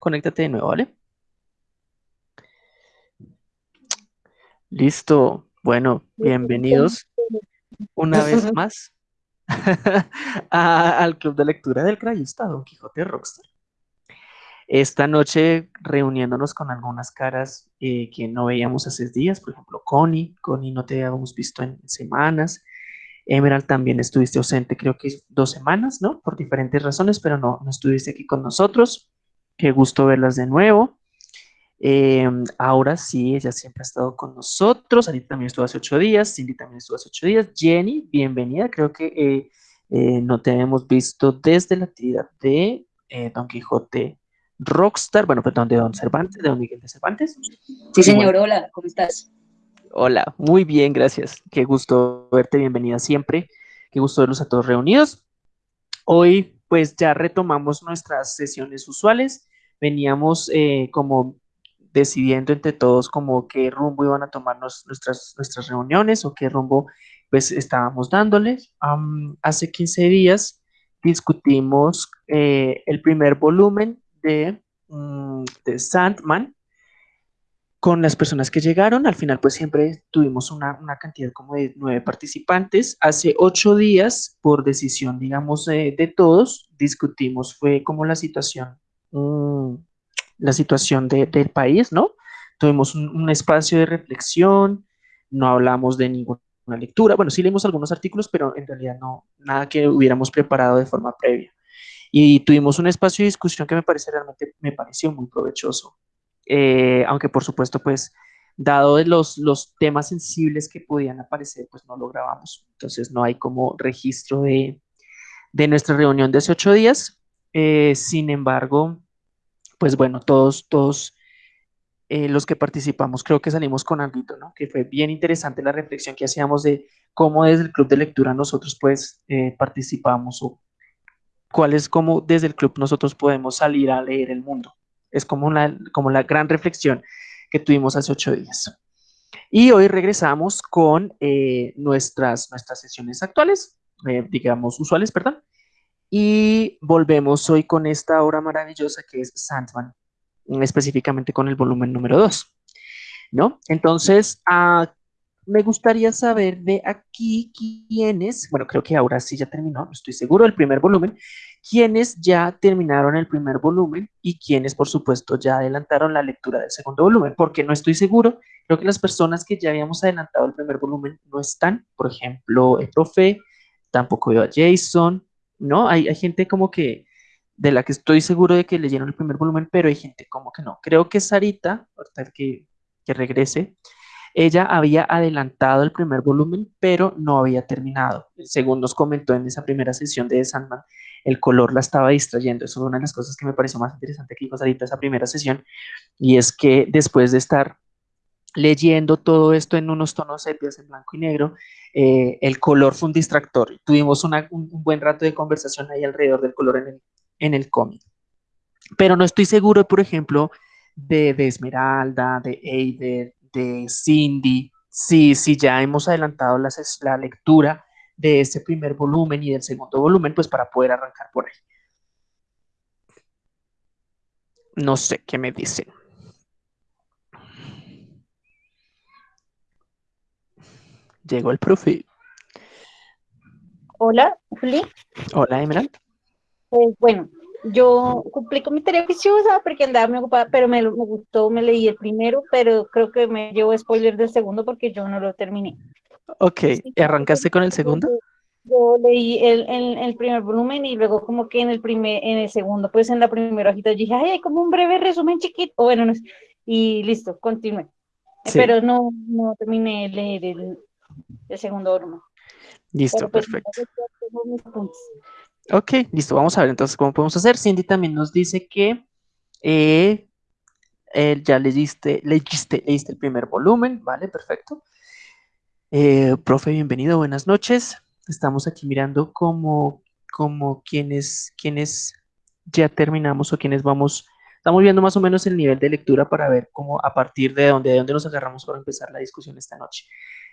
conéctate de nuevo, ¿vale? Listo. Bueno, bienvenidos una vez más al Club de Lectura del Crayista Don Quijote Rockstar. Esta noche reuniéndonos con algunas caras eh, que no veíamos hace días, por ejemplo, Connie. Connie no te habíamos visto en semanas. Emerald también estuviste ausente, creo que dos semanas, ¿no? Por diferentes razones, pero no, no estuviste aquí con nosotros. Qué gusto verlas de nuevo. Em, ahora sí, ella siempre ha estado con nosotros. Anita también estuvo hace ocho días. Cindy también estuvo hace ocho días. Jenny, bienvenida. Creo que eh, eh, no te hemos visto desde la actividad de eh, Don Quijote Rockstar. Bueno, perdón, de Don Cervantes, de Don Miguel de Cervantes. Sí, señor. Hola, ¿cómo estás? Hola, muy bien, gracias. Qué gusto verte. Bienvenida siempre. Qué gusto verlos a todos reunidos. Hoy, pues ya retomamos nuestras sesiones usuales veníamos eh, como decidiendo entre todos como qué rumbo iban a tomarnos nuestras, nuestras reuniones o qué rumbo pues estábamos dándoles. hace 15 días discutimos eh, el primer volumen de, mm, de Sandman con las personas que llegaron. Al final pues siempre tuvimos una, una cantidad como de nueve participantes. Hace ocho días, por decisión digamos de todos, discutimos fue como la situación La situación del país, ¿no? Tuvimos un, espacio de reflexión, no hablamos de ninguna lectura, bueno, sí leímos algunos artículos, pero en realidad no, nada que hubiéramos preparado de forma previa. Y tuvimos un espacio de discusión que me parece realmente, me pareció muy provechoso, eh, aunque por supuesto, pues, dado de los, los temas sensibles que podían aparecer, pues no lo grabamos. Entonces no hay como registro de, de nuestra reunión de hace ocho días, eh, sin embargo, pues bueno, todos, todos eh, los que participamos creo que salimos con algo, ¿no? Que fue bien interesante la reflexión que hacíamos de cómo desde el club de lectura nosotros pues eh, participamos o cuál es cómo desde el club nosotros podemos salir a leer el mundo. Es como, como la gran reflexión que tuvimos hace ocho días. Y hoy regresamos con nuestras, nuestras sesiones actuales, digamos usuales, perdón, y volvemos hoy con esta obra maravillosa que es Sandman, específicamente con el volumen número 2, ¿no? Entonces, ah, me gustaría saber de aquí quiénes, bueno, creo que ahora sí ya terminó, no estoy seguro, el primer volumen, quiénes ya terminaron el primer volumen y quiénes, por supuesto, ya adelantaron la lectura del segundo volumen, porque no estoy seguro, creo que las personas que ya habíamos adelantado el primer volumen no están, por ejemplo, el profe, tampoco veo a Jason, ¿no? Hay, hay gente como que, de la que estoy seguro de que leyeron el primer volumen, pero hay gente como que no. Creo que Sarita, ahorita que, que regrese, ella había adelantado el primer volumen, pero no había terminado. Según nos comentó en esa primera sesión de Sandman, el color la estaba distrayendo. Eso es una de las cosas que me pareció más interesante que dijo Sarita esa primera sesión, y es que después de estar leyendo todo esto en unos tonos sepias en blanco y negro, eh, el color fue un distractor. Tuvimos un, buen rato de conversación ahí alrededor del color en el, en el cómic. Pero no estoy seguro, por ejemplo, de, Esmeralda, de Eider, de Cindy, si, si ya hemos adelantado la, la lectura de ese primer volumen y del segundo volumen, pues para poder arrancar por ahí. No sé qué me dicen. Llegó el profe. Hola, Juli. Hola, Emerald. Pues bueno, yo cumplí con mi tarea viciosa porque andaba muy ocupada, pero me, gustó, me leí el primero, pero creo que me llevo spoiler del segundo porque yo no lo terminé. Ok, ¿y ¿arrancaste con el segundo? Yo leí el, el, primer volumen y luego como que en el primer, en el segundo, pues en la primera hojita dije, ay, hay como un breve resumen chiquito, bueno, no y listo, continué. Pero no, no terminé de leer el, el segundo volumen. Listo, pues, perfecto. Ok, listo, vamos a ver entonces cómo podemos hacer. Cindy también nos dice que eh, ya leíste, leíste, leíste el primer volumen, ¿vale? Perfecto. Eh, profe, bienvenido, buenas noches. Estamos aquí mirando como, como quienes, quienes ya terminamos o quienes vamos, estamos viendo más o menos el nivel de lectura para ver cómo a partir de dónde, de dónde nos agarramos para empezar la discusión esta noche.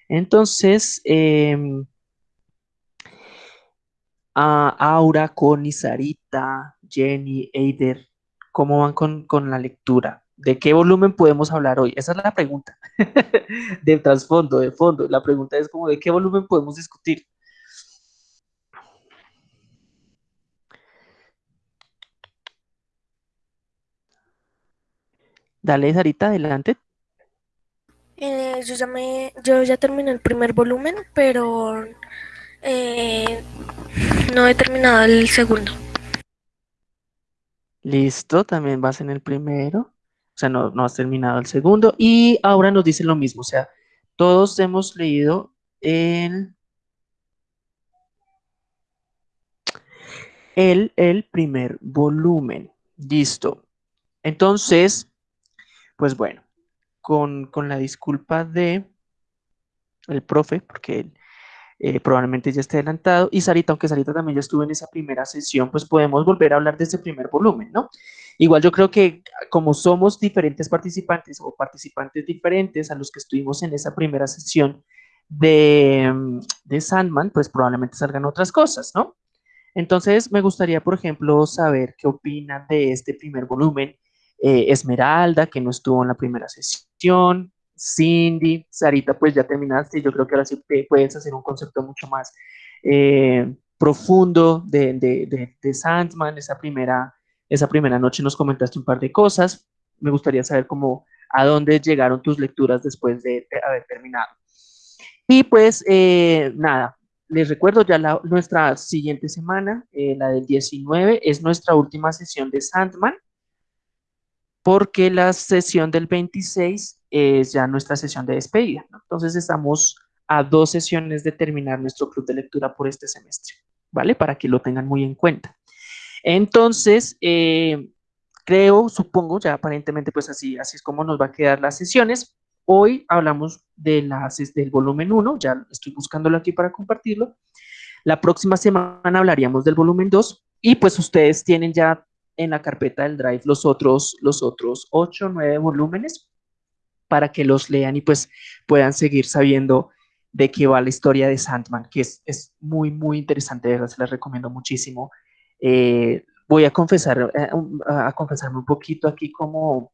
Entonces, em, Aura, Connie, Sarita, Jenny, Eider, ¿Cómo van con, con la lectura? ¿De qué volumen podemos hablar hoy? Esa es la pregunta. de trasfondo, de fondo. La pregunta es como, ¿de qué volumen podemos discutir? Dale, Sarita, adelante. Eh, yo, ya me, yo ya terminé el primer volumen, pero eh, no he terminado el segundo. Listo, también vas en el primero. O sea, no, no has terminado el segundo. Y ahora nos dice lo mismo. O sea, todos hemos leído el, el, el primer volumen. Listo. Entonces, pues bueno, con, la disculpa de el profe, porque él eh, probablemente ya esté adelantado, y Sarita, aunque Sarita también ya estuvo en esa primera sesión, pues podemos volver a hablar de ese primer volumen, ¿no? Igual yo creo que como somos diferentes participantes o participantes diferentes a los que estuvimos en esa primera sesión de, de Sandman, pues probablemente salgan otras cosas, ¿no? Entonces me gustaría, por ejemplo, saber qué opinan de este primer volumen eh, Esmeralda, que no estuvo en la primera sesión, Cindy, Sarita, pues ya terminaste, yo creo que ahora sí puedes hacer un concepto mucho más eh, profundo de, de, de, Sandman, esa primera, esa primera noche nos comentaste un par de cosas, me gustaría saber cómo, a dónde llegaron tus lecturas después de, haber terminado. Y pues eh, nada, les recuerdo ya la, nuestra siguiente semana, la del 19, es nuestra última sesión de Sandman porque la sesión del 26 es ya nuestra sesión de despedida. Entonces estamos a dos sesiones de terminar nuestro club de lectura por este semestre, ¿vale? Para que lo tengan muy en cuenta. Entonces, eh, creo, supongo, ya aparentemente pues así, así es como nos va a quedar las sesiones. Hoy hablamos de las, del volumen 1, ya estoy buscándolo aquí para compartirlo. La próxima semana hablaríamos del volumen 2 y pues ustedes tienen ya en la carpeta del Drive los otros, los otros 8 o 9 volúmenes para que los lean y pues puedan seguir sabiendo de qué va la historia de Sandman, que es, es muy, muy interesante, verdad, se les recomiendo muchísimo. Eh, voy a confesar, eh, a confesarme un poquito aquí como,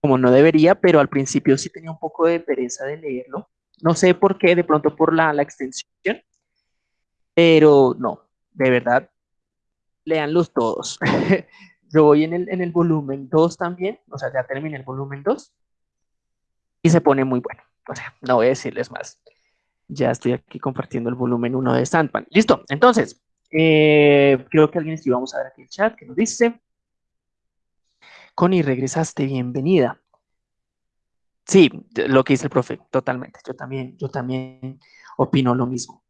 como no debería, pero al principio sí tenía un poco de pereza de leerlo. No sé por qué, de pronto por la, la extensión, pero no, de verdad, leanlos todos. Yo voy en el, en el volumen 2 también, o sea, ya terminé el volumen 2 y se pone muy bueno. No voy a decirles más. Ya estoy aquí compartiendo el volumen 1 de Sandman. Listo, entonces, eh, creo que alguien sí vamos a ver aquí el chat que nos dice. Connie, regresaste, bienvenida. Sí, lo que dice el profe, totalmente. Yo también, yo también opino lo mismo.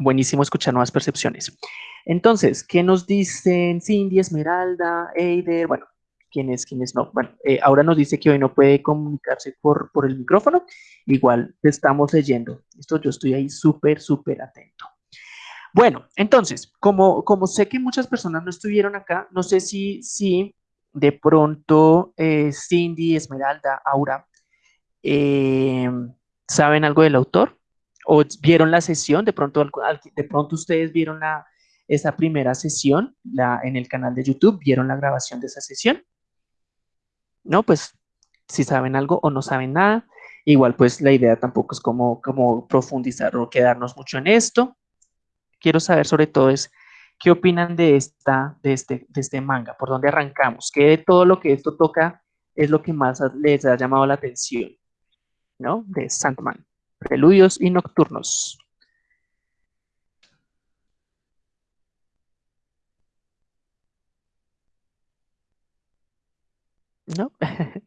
Buenísimo escuchar nuevas percepciones. Entonces, ¿qué nos dicen Cindy, Esmeralda, Eider? Bueno, ¿quiénes, quiénes no? Bueno, eh, ahora nos dice que hoy no puede comunicarse por, por el micrófono. Igual te estamos leyendo. Esto yo estoy ahí súper, súper atento. Bueno, entonces, como, como sé que muchas personas no estuvieron acá, no sé si, si de pronto eh, Cindy, Esmeralda, Aura, eh, ¿saben algo del autor? ¿O vieron la sesión? De pronto, de pronto ustedes vieron la, esa primera sesión la, en el canal de YouTube, vieron la grabación de esa sesión. No, pues si saben algo o no saben nada, igual pues la idea tampoco es como, como profundizar o quedarnos mucho en esto. Quiero saber sobre todo es qué opinan de, esta, de, este, de este manga, por dónde arrancamos, qué de todo lo que esto toca es lo que más les ha llamado la atención, ¿no? De Sandman, preludios y nocturnos. ¿no?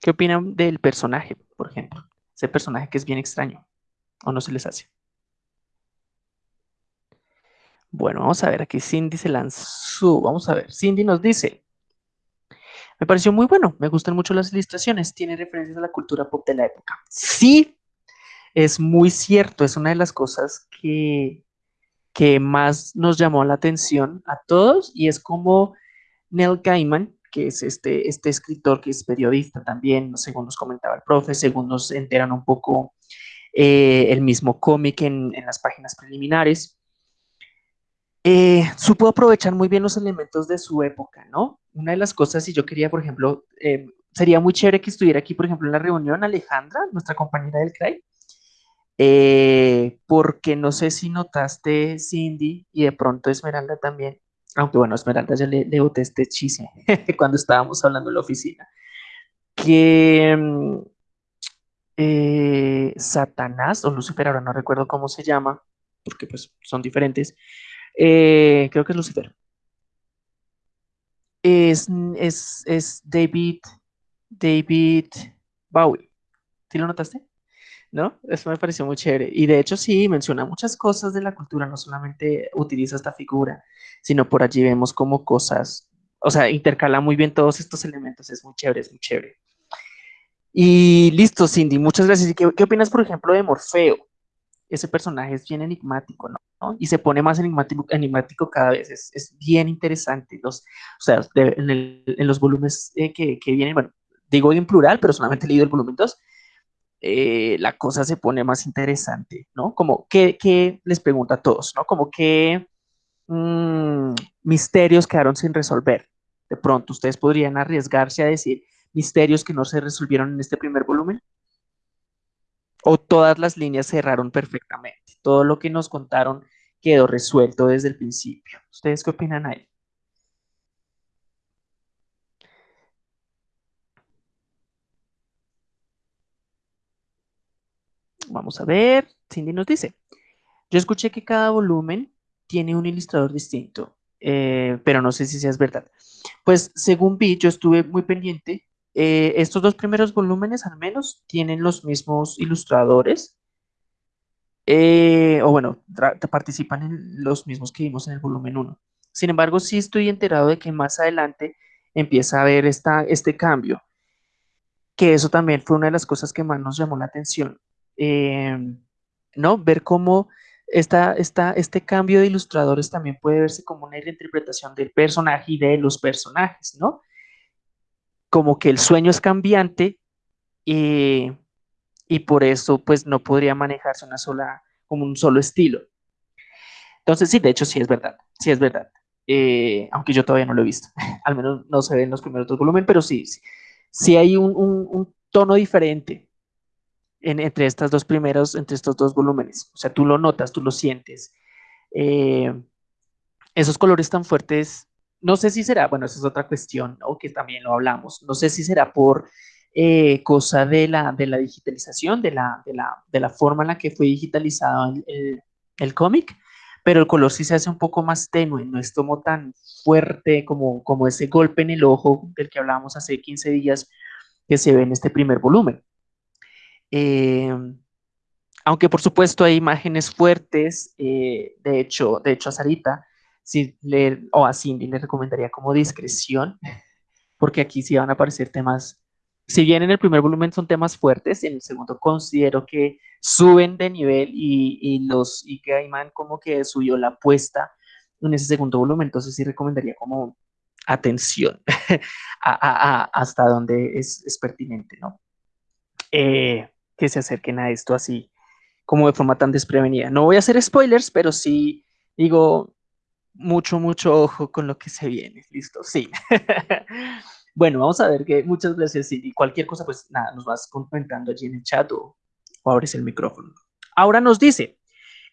¿Qué opinan del personaje, por ejemplo? Ese personaje que es bien extraño, ¿o no se les hace? Bueno, vamos a ver, aquí Cindy se lanzó, vamos a ver, Cindy nos dice, me pareció muy bueno, me gustan mucho las ilustraciones, tiene referencias a la cultura pop de la época. Sí, es muy cierto, es una de las cosas que, que más nos llamó la atención a todos y es como Neil Gaiman que es este, este escritor que es periodista también, según nos comentaba el profe, según nos enteran un poco eh, el mismo cómic en, las páginas preliminares. Eh, supo aprovechar muy bien los elementos de su época, ¿no? una de las cosas, si yo quería, por ejemplo, eh, sería muy chévere que estuviera aquí, por ejemplo, en la reunión Alejandra, nuestra compañera del CRAI, eh, porque no sé si notaste, Cindy, y de pronto Esmeralda también, aunque bueno, Esmeralda ya le, le boté este chisme cuando estábamos hablando en la oficina, que mm, eh, Satanás o Lucifer, ahora no recuerdo cómo se llama, porque pues son diferentes, eh, creo que es Lucifer. Es, es, es David, David Bowie. ¿Sí lo notaste? ¿No? Eso me pareció muy chévere. Y de hecho sí, menciona muchas cosas de la cultura, no solamente utiliza esta figura, sino por allí vemos como cosas, o sea, intercala muy bien todos estos elementos, es muy chévere, es muy chévere. Y listo, Cindy, muchas gracias. qué, qué opinas, por ejemplo, de Morfeo? Ese personaje es bien enigmático, ¿no? Y se pone más enigmático, enigmático cada vez, es, es bien interesante. Los, o sea, en, el, en, los volúmenes eh, que, que, vienen, bueno, digo en plural, pero solamente he leído el volumen 2, eh, la cosa se pone más interesante, ¿no? Como, ¿qué, qué les pregunta a todos, ¿no? Como, ¿qué mmm, misterios quedaron sin resolver? De pronto, ustedes podrían arriesgarse a decir, misterios que no se resolvieron en este primer volumen? ¿O todas las líneas cerraron perfectamente? Todo lo que nos contaron quedó resuelto desde el principio. ¿Ustedes qué opinan ahí? A ver, Cindy nos dice, yo escuché que cada volumen tiene un ilustrador distinto, eh, pero no sé si sea verdad. Pues según vi, yo estuve muy pendiente eh, estos dos primeros volúmenes al menos tienen los mismos ilustradores, eh, o bueno, participan en los mismos que vimos en el volumen 1. Sin embargo, sí estoy enterado de que más adelante empieza a haber esta, este cambio, que eso también fue una de las cosas que más nos llamó la atención, em, ¿no? Ver cómo esta, esta, este cambio de ilustradores también puede verse como una reinterpretación del personaje y de los personajes, ¿no? como que el sueño es cambiante y, y por eso pues no podría manejarse una sola, como un solo estilo. Entonces sí, de hecho sí es verdad, sí es verdad. Eh, aunque yo todavía no lo he visto, al menos no se ve en los primeros dos volúmenes, pero sí, sí, sí hay un, un, un, tono diferente en, entre estas dos primeros, entre estos dos volúmenes. O sea, tú lo notas, tú lo sientes. Eh, esos colores tan fuertes no sé si será, bueno, esa es otra cuestión, o que también lo hablamos, no sé si será por eh, cosa de la, digitalización, de la forma en la que fue digitalizado el, el, cómic, pero el color sí se hace un poco más tenue, no es como tan fuerte como, como ese golpe en el ojo del que hablábamos hace 15 días que se ve en este primer volumen. Eh, aunque por supuesto hay imágenes fuertes, eh, de, hecho, de hecho a Sarita si le, o a Cindy le recomendaría como discreción, porque aquí sí van a aparecer temas, si bien en el primer volumen son temas fuertes, en el segundo considero que suben de nivel y, y los, y como que subió la apuesta en ese segundo volumen, entonces sí recomendaría como atención a, hasta donde es, es pertinente, ¿no? Eh, que se acerquen a esto así, como de forma tan desprevenida. No voy a hacer spoilers, pero sí digo, mucho, mucho ojo con lo que se viene. Listo, sí. bueno, vamos a ver que muchas gracias y cualquier cosa, pues nada, nos vas comentando allí en el chat o, abres el micrófono. Ahora nos dice,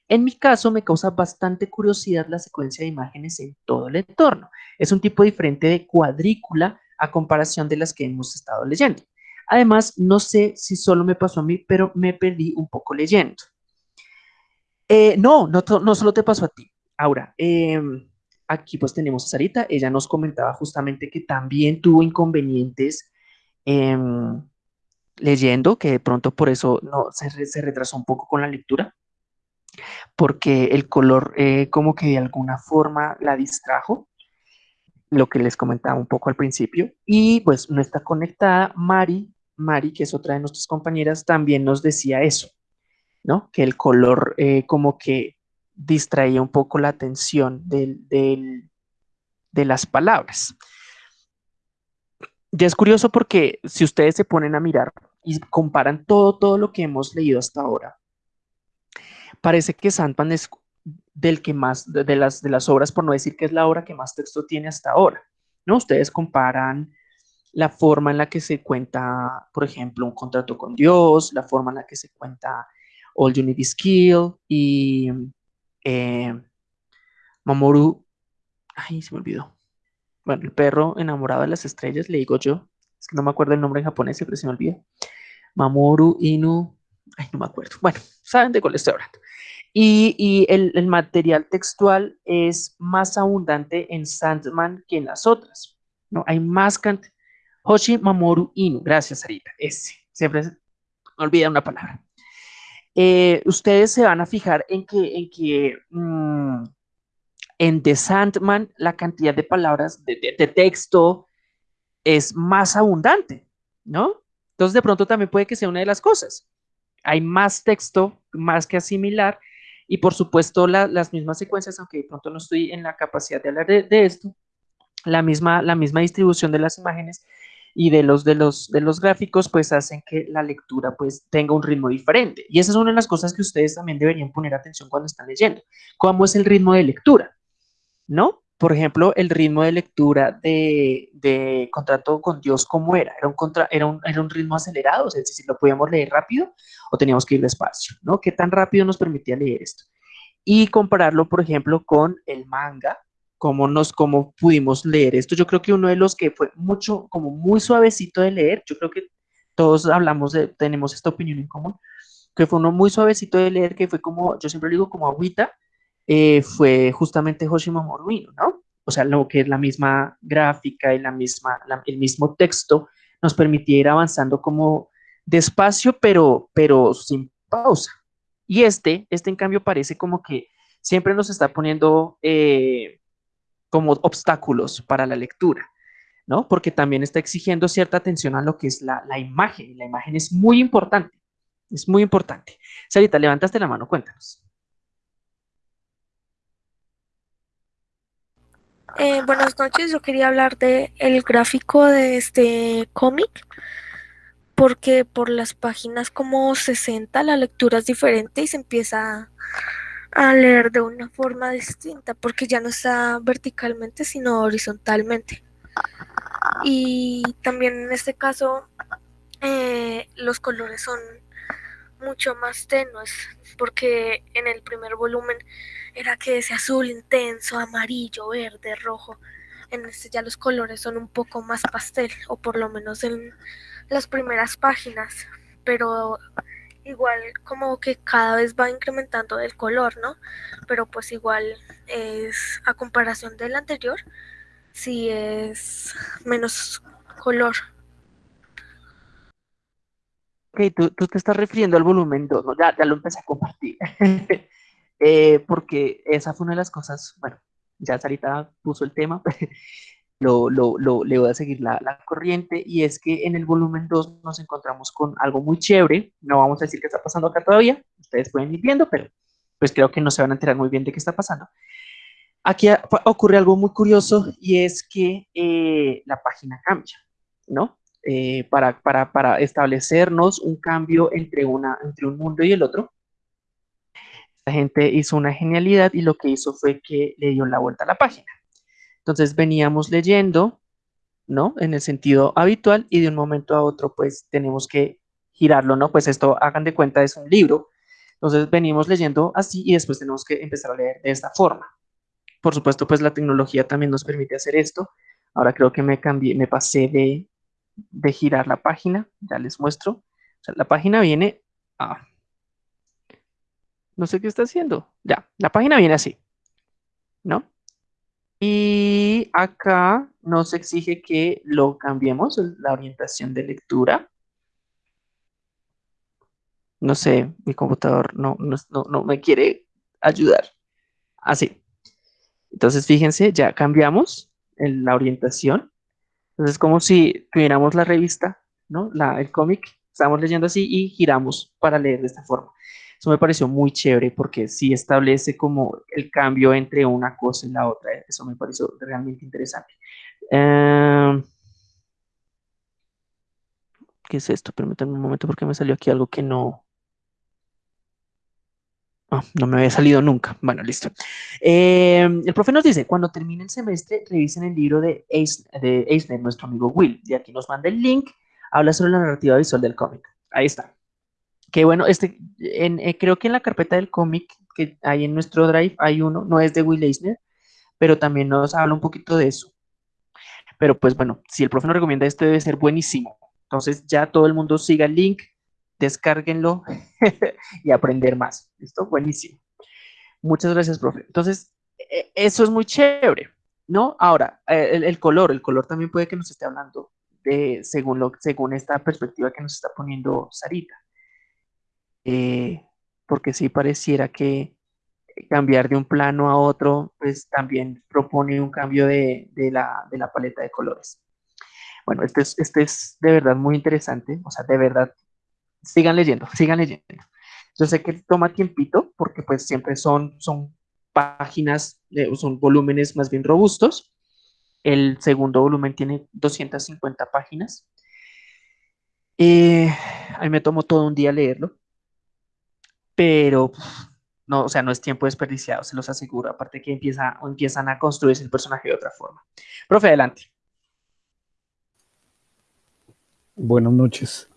en mi caso me causa bastante curiosidad la secuencia de imágenes en todo el entorno. Es un tipo diferente de cuadrícula a comparación de las que hemos estado leyendo. Además, no sé si solo me pasó a mí, pero me perdí un poco leyendo. Eh, no, no, solo te pasó a ti. Ahora, em, aquí pues tenemos a Sarita, ella nos comentaba justamente que también tuvo inconvenientes em, leyendo, que de pronto por eso no, se, retrasó un poco con la lectura, porque el color eh, como que de alguna forma la distrajo, lo que les comentaba un poco al principio, y pues no está conectada Mari, Mari, que es otra de nuestras compañeras, también nos decía eso, ¿no? Que el color eh, como que distraía un poco la atención de las palabras. Ya es curioso porque si ustedes se ponen a mirar y comparan todo, todo lo que hemos leído hasta ahora, parece que Sandman es del que más, de las, de las obras, por no decir que es la obra que más texto tiene hasta ahora. ¿no? Ustedes comparan la forma en la que se cuenta, por ejemplo, un contrato con Dios, la forma en la que se cuenta All You Need Is Kill y eh, Mamoru, ay, se me olvidó. Bueno, el perro enamorado de las estrellas, le digo yo, es que no me acuerdo el nombre en japonés, pero se me olvidó. Mamoru Inu, ay, no me acuerdo. Bueno, saben de cuál estoy hablando. Y, el, material textual es más abundante en Sandman que en las otras. ¿no? Hay más cantidad. Hoshi Mamoru Inu, gracias Sarita, ese, siempre me olvida una palabra. Eh, ustedes se van a fijar en que, en que mm, en The Sandman la cantidad de palabras de, de, texto es más abundante, ¿no? Entonces de pronto también puede que sea una de las cosas. Hay más texto, más que asimilar, y por supuesto las mismas secuencias, aunque de pronto no estoy en la capacidad de hablar de, de, esto, la misma, la misma distribución de las imágenes y de los, de, los, de los gráficos, pues hacen que la lectura pues tenga un ritmo diferente. Y esa es una de las cosas que ustedes también deberían poner atención cuando están leyendo. ¿Cómo es el ritmo de lectura? ¿no? Por ejemplo, el ritmo de lectura de, Contrato con Dios, ¿cómo era? ¿Era un, contra, era, un, era un ritmo acelerado? Es decir, ¿lo podíamos leer rápido o teníamos que ir despacio? ¿no? ¿Qué tan rápido nos permitía leer esto? Y compararlo, por ejemplo, con el manga, cómo, nos, cómo pudimos leer esto. Yo creo que uno de los que fue mucho, como muy suavecito de leer, yo creo que todos hablamos de, tenemos esta opinión en común, que fue uno muy suavecito de leer, que fue como, yo siempre digo como agüita, eh, fue justamente Hoshima Moruino, ¿no? O sea, lo que es la misma gráfica y la misma, el mismo texto nos permitía ir avanzando como despacio, pero, pero sin pausa. Y este, este en cambio parece como que siempre nos está poniendo eh, como obstáculos para la lectura, ¿no? Porque también está exigiendo cierta atención a lo que es la, la imagen, y la imagen es muy importante, es muy importante. Sarita, levantaste la mano, cuéntanos. Eh, buenas noches, yo quería hablar de el gráfico de este cómic porque por las páginas como 60 la lectura es diferente y se empieza a leer de una forma distinta porque ya no está verticalmente sino horizontalmente y también en este caso eh, los colores son mucho más tenues porque en el primer volumen era que ese azul intenso, amarillo, verde, rojo. En este ya los colores son un poco más pastel, o por lo menos en las primeras páginas, pero igual como que cada vez va incrementando el color, ¿no? Pero pues igual es a comparación del anterior, sí es menos color. Ok, tú, te estás refiriendo al volumen 2, ¿no? Ya, ya lo empecé a compartir. Eh, porque esa fue una de las cosas, bueno, ya Sarita puso el tema, lo, lo, lo, le voy a seguir la, la, corriente, y es que en el volumen 2 nos encontramos con algo muy chévere, no vamos a decir qué está pasando acá todavía, ustedes pueden ir viendo, pero pues creo que no se van a enterar muy bien de qué está pasando. Aquí ocurre algo muy curioso y es que eh, la página cambia, ¿no? Eh, para, para, para, establecernos un cambio entre, una, entre un mundo y el otro, gente hizo una genialidad y lo que hizo fue que le dio la vuelta a la página. Entonces veníamos leyendo, ¿no? En el sentido habitual y de un momento a otro pues tenemos que girarlo, ¿no? Pues esto, hagan de cuenta, es un libro. Entonces venimos leyendo así y después tenemos que empezar a leer de esta forma. Por supuesto, pues la tecnología también nos permite hacer esto. Ahora creo que me cambié, me pasé de, de girar la página. Ya les muestro. O sea, la página viene a no sé qué está haciendo. Ya, la página viene así, ¿no? Y acá nos exige que lo cambiemos, la orientación de lectura. No sé, mi computador no, no, me quiere ayudar. Así. Entonces, fíjense, ya cambiamos la orientación. Entonces, es como si tuviéramos la revista, ¿no? La, el cómic, estamos leyendo así y giramos para leer de esta forma. Eso me pareció muy chévere porque sí establece como el cambio entre una cosa y la otra. Eso me pareció realmente interesante. Em, ¿Qué es esto? Permítanme un momento porque me salió aquí algo que no... Ah, no me había salido nunca. Bueno, listo. Eh, el profe nos dice, cuando termine el semestre, revisen el libro de, Eisner, nuestro amigo Will. Y aquí nos manda el link. Habla sobre la narrativa visual del cómic. Ahí está. Que bueno, este, eh, creo que en la carpeta del cómic que hay en nuestro drive hay uno, no es de Will Eisner, pero también nos habla un poquito de eso. Pero pues bueno, si el profe nos recomienda este debe ser buenísimo. Entonces ya todo el mundo siga el link, descárguenlo y aprender más. ¿Listo? Buenísimo. Muchas gracias, profe. Entonces, e, eso es muy chévere, ¿no? Ahora, eh, el, color, el color también puede que nos esté hablando de, según, lo, según esta perspectiva que nos está poniendo Sarita. Eh, porque sí pareciera que cambiar de un plano a otro, pues también propone un cambio de, la, de la, paleta de colores. Bueno, este es, este es de verdad muy interesante, o sea, de verdad sigan leyendo, sigan leyendo. Yo sé que toma tiempito porque pues siempre son, son páginas, eh, son volúmenes más bien robustos. El segundo volumen tiene 250 páginas. Eh, a mí me tomó todo un día leerlo, pero no, o sea, no es tiempo desperdiciado, se los aseguro. Aparte que empieza, o empiezan a construirse el personaje de otra forma. Profe, adelante. Buenas noches.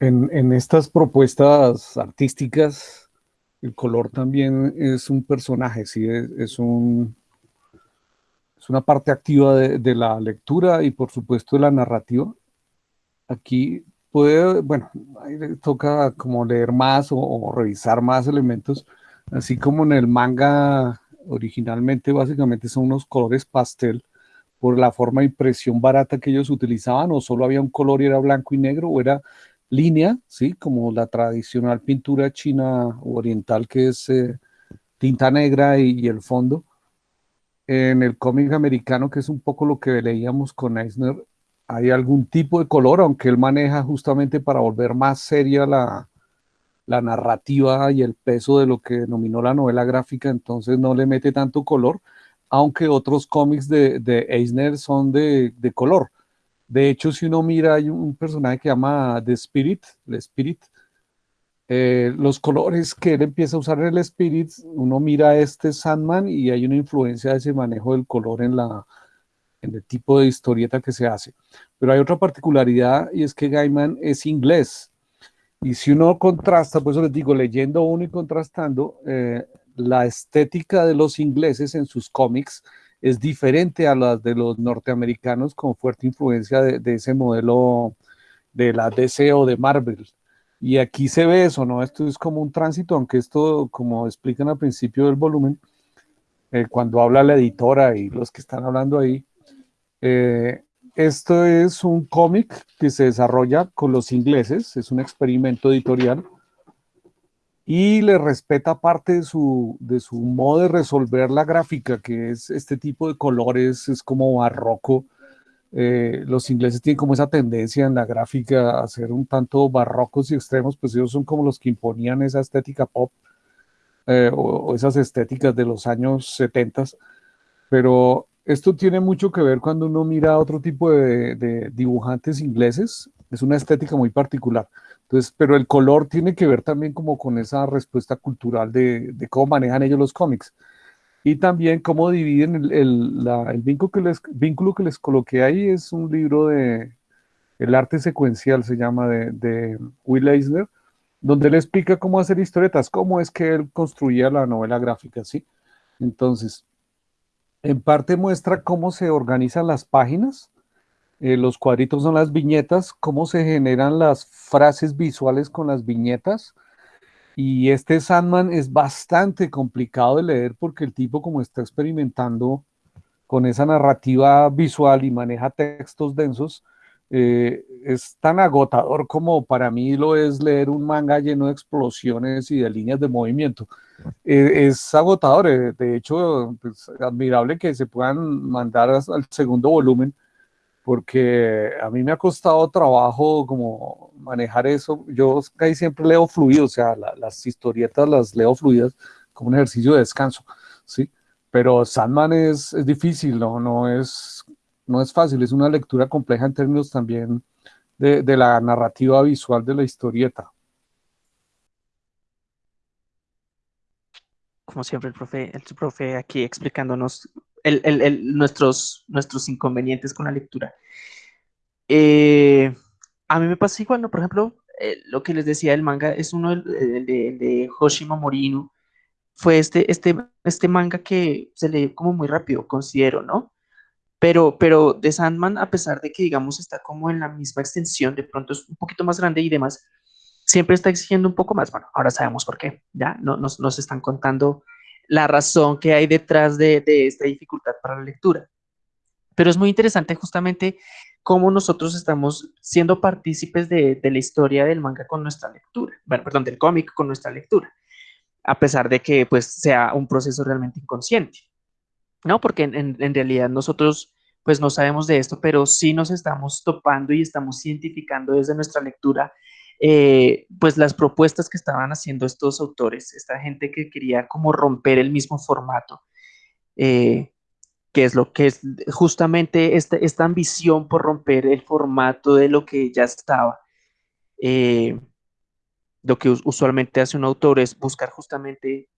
En, estas propuestas artísticas, el color también es un personaje, ¿sí? es, un, es una parte activa de, la lectura y por supuesto de la narrativa. Aquí puede, bueno, toca como leer más o, revisar más elementos, así como en el manga originalmente básicamente son unos colores pastel por la forma de impresión barata que ellos utilizaban, o solo había un color y era blanco y negro, o era línea, ¿sí? Como la tradicional pintura china oriental que es eh, tinta negra y, el fondo. En el cómic americano, que es un poco lo que leíamos con Eisner, hay algún tipo de color, aunque él maneja justamente para volver más seria la, la narrativa y el peso de lo que denominó la novela gráfica, entonces no le mete tanto color, aunque otros cómics de, de Eisner son de, de color. De hecho, si uno mira, hay un personaje que llama The Spirit, el Spirit. Eh, los colores que él empieza a usar en el Spirit, uno mira este Sandman y hay una influencia de ese manejo del color en, la, en el tipo de historieta que se hace. Pero hay otra particularidad y es que Gaiman es inglés. Y si uno contrasta, por eso les digo, leyendo uno y contrastando, eh, la estética de los ingleses en sus cómics es diferente a las de los norteamericanos con fuerte influencia de, ese modelo de la DC o de Marvel. Y aquí se ve eso, ¿no? Esto es como un tránsito, aunque esto, como explican al principio del volumen, eh, cuando habla la editora y los que están hablando ahí, eh, esto es un cómic que se desarrolla con los ingleses, es un experimento editorial y le respeta parte de su, de su modo de resolver la gráfica, que es este tipo de colores, es como barroco. Eh, los ingleses tienen como esa tendencia en la gráfica a ser un tanto barrocos y extremos, pues ellos son como los que imponían esa estética pop eh, o, esas estéticas de los años 70. Pero esto tiene mucho que ver cuando uno mira otro tipo de, de dibujantes ingleses, es una estética muy particular. Entonces, pero el color tiene que ver también como con esa respuesta cultural de, cómo manejan ellos los cómics. Y también cómo dividen el, vínculo, que les, vínculo coloqué ahí, es un libro de El arte secuencial, se llama, de, de Will Eisner, donde él explica cómo hacer historietas, cómo es que él construía la novela gráfica, ¿sí? Entonces, en parte muestra cómo se organizan las páginas, eh, los cuadritos son las viñetas, cómo se generan las frases visuales con las viñetas. Y este Sandman es bastante complicado de leer porque el tipo como está experimentando con esa narrativa visual y maneja textos densos, eh, es tan agotador como para mí lo es leer un manga lleno de explosiones y de líneas de movimiento. Eh, es agotador, de hecho, pues, admirable que se puedan mandar al segundo volumen porque a mí me ha costado trabajo como manejar eso. Yo casi siempre leo fluido, o sea, las historietas las leo fluidas como un ejercicio de descanso, ¿sí? Pero Sandman es, es difícil, ¿no? No es, no es fácil, es una lectura compleja en términos también de, de la narrativa visual de la historieta. como siempre, el profe, el profe aquí explicándonos el, nuestros, nuestros inconvenientes con la lectura. Eh, a mí me pasa igual, ¿no? Por ejemplo, eh, lo que les decía del manga es uno de, de, Hoshima Morino. Fue este, este, este manga que se lee como muy rápido, considero, ¿no? Pero, pero de Sandman, a pesar de que, digamos, está como en la misma extensión, de pronto es un poquito más grande y demás, siempre está exigiendo un poco más. Bueno, ahora sabemos por qué, ya no, nos, nos están contando la razón que hay detrás de, esta dificultad para la lectura. Pero es muy interesante justamente cómo nosotros estamos siendo partícipes de, la historia del manga con nuestra lectura, bueno, perdón, del cómic con nuestra lectura, a pesar de que pues sea un proceso realmente inconsciente, ¿no? Porque en, realidad nosotros pues no sabemos de esto, pero sí nos estamos topando y estamos identificando desde nuestra lectura eh, pues las propuestas que estaban haciendo estos autores, esta gente que quería como romper el mismo formato, eh, que es lo que es justamente esta, esta, ambición por romper el formato de lo que ya estaba. Eh, lo que usualmente hace un autor es buscar justamente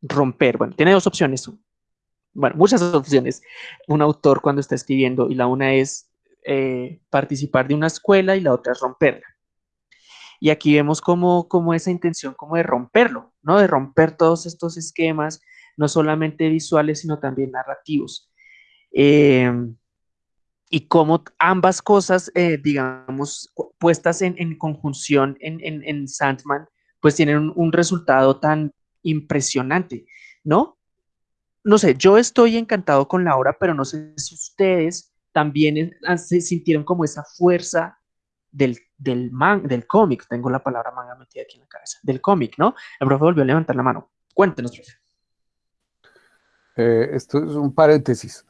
romper, bueno, tiene dos opciones, bueno, muchas opciones, un autor cuando está escribiendo y la una es participar de una escuela y la otra es romperla. Y aquí vemos como, esa intención como de romperlo, ¿no? De romper todos estos esquemas, no solamente visuales, sino también narrativos. Em, y cómo ambas cosas, eh, digamos, puestas en, conjunción en, en, Sandman, pues tienen un, resultado tan impresionante, ¿no? No sé, yo estoy encantado con la obra, pero no sé si ustedes también se sintieron como esa fuerza del, del, del cómic, tengo la palabra manga metida aquí en la cabeza, del cómic, ¿no? El profe volvió a levantar la mano. Cuéntenos, profe. Eh, esto es un paréntesis.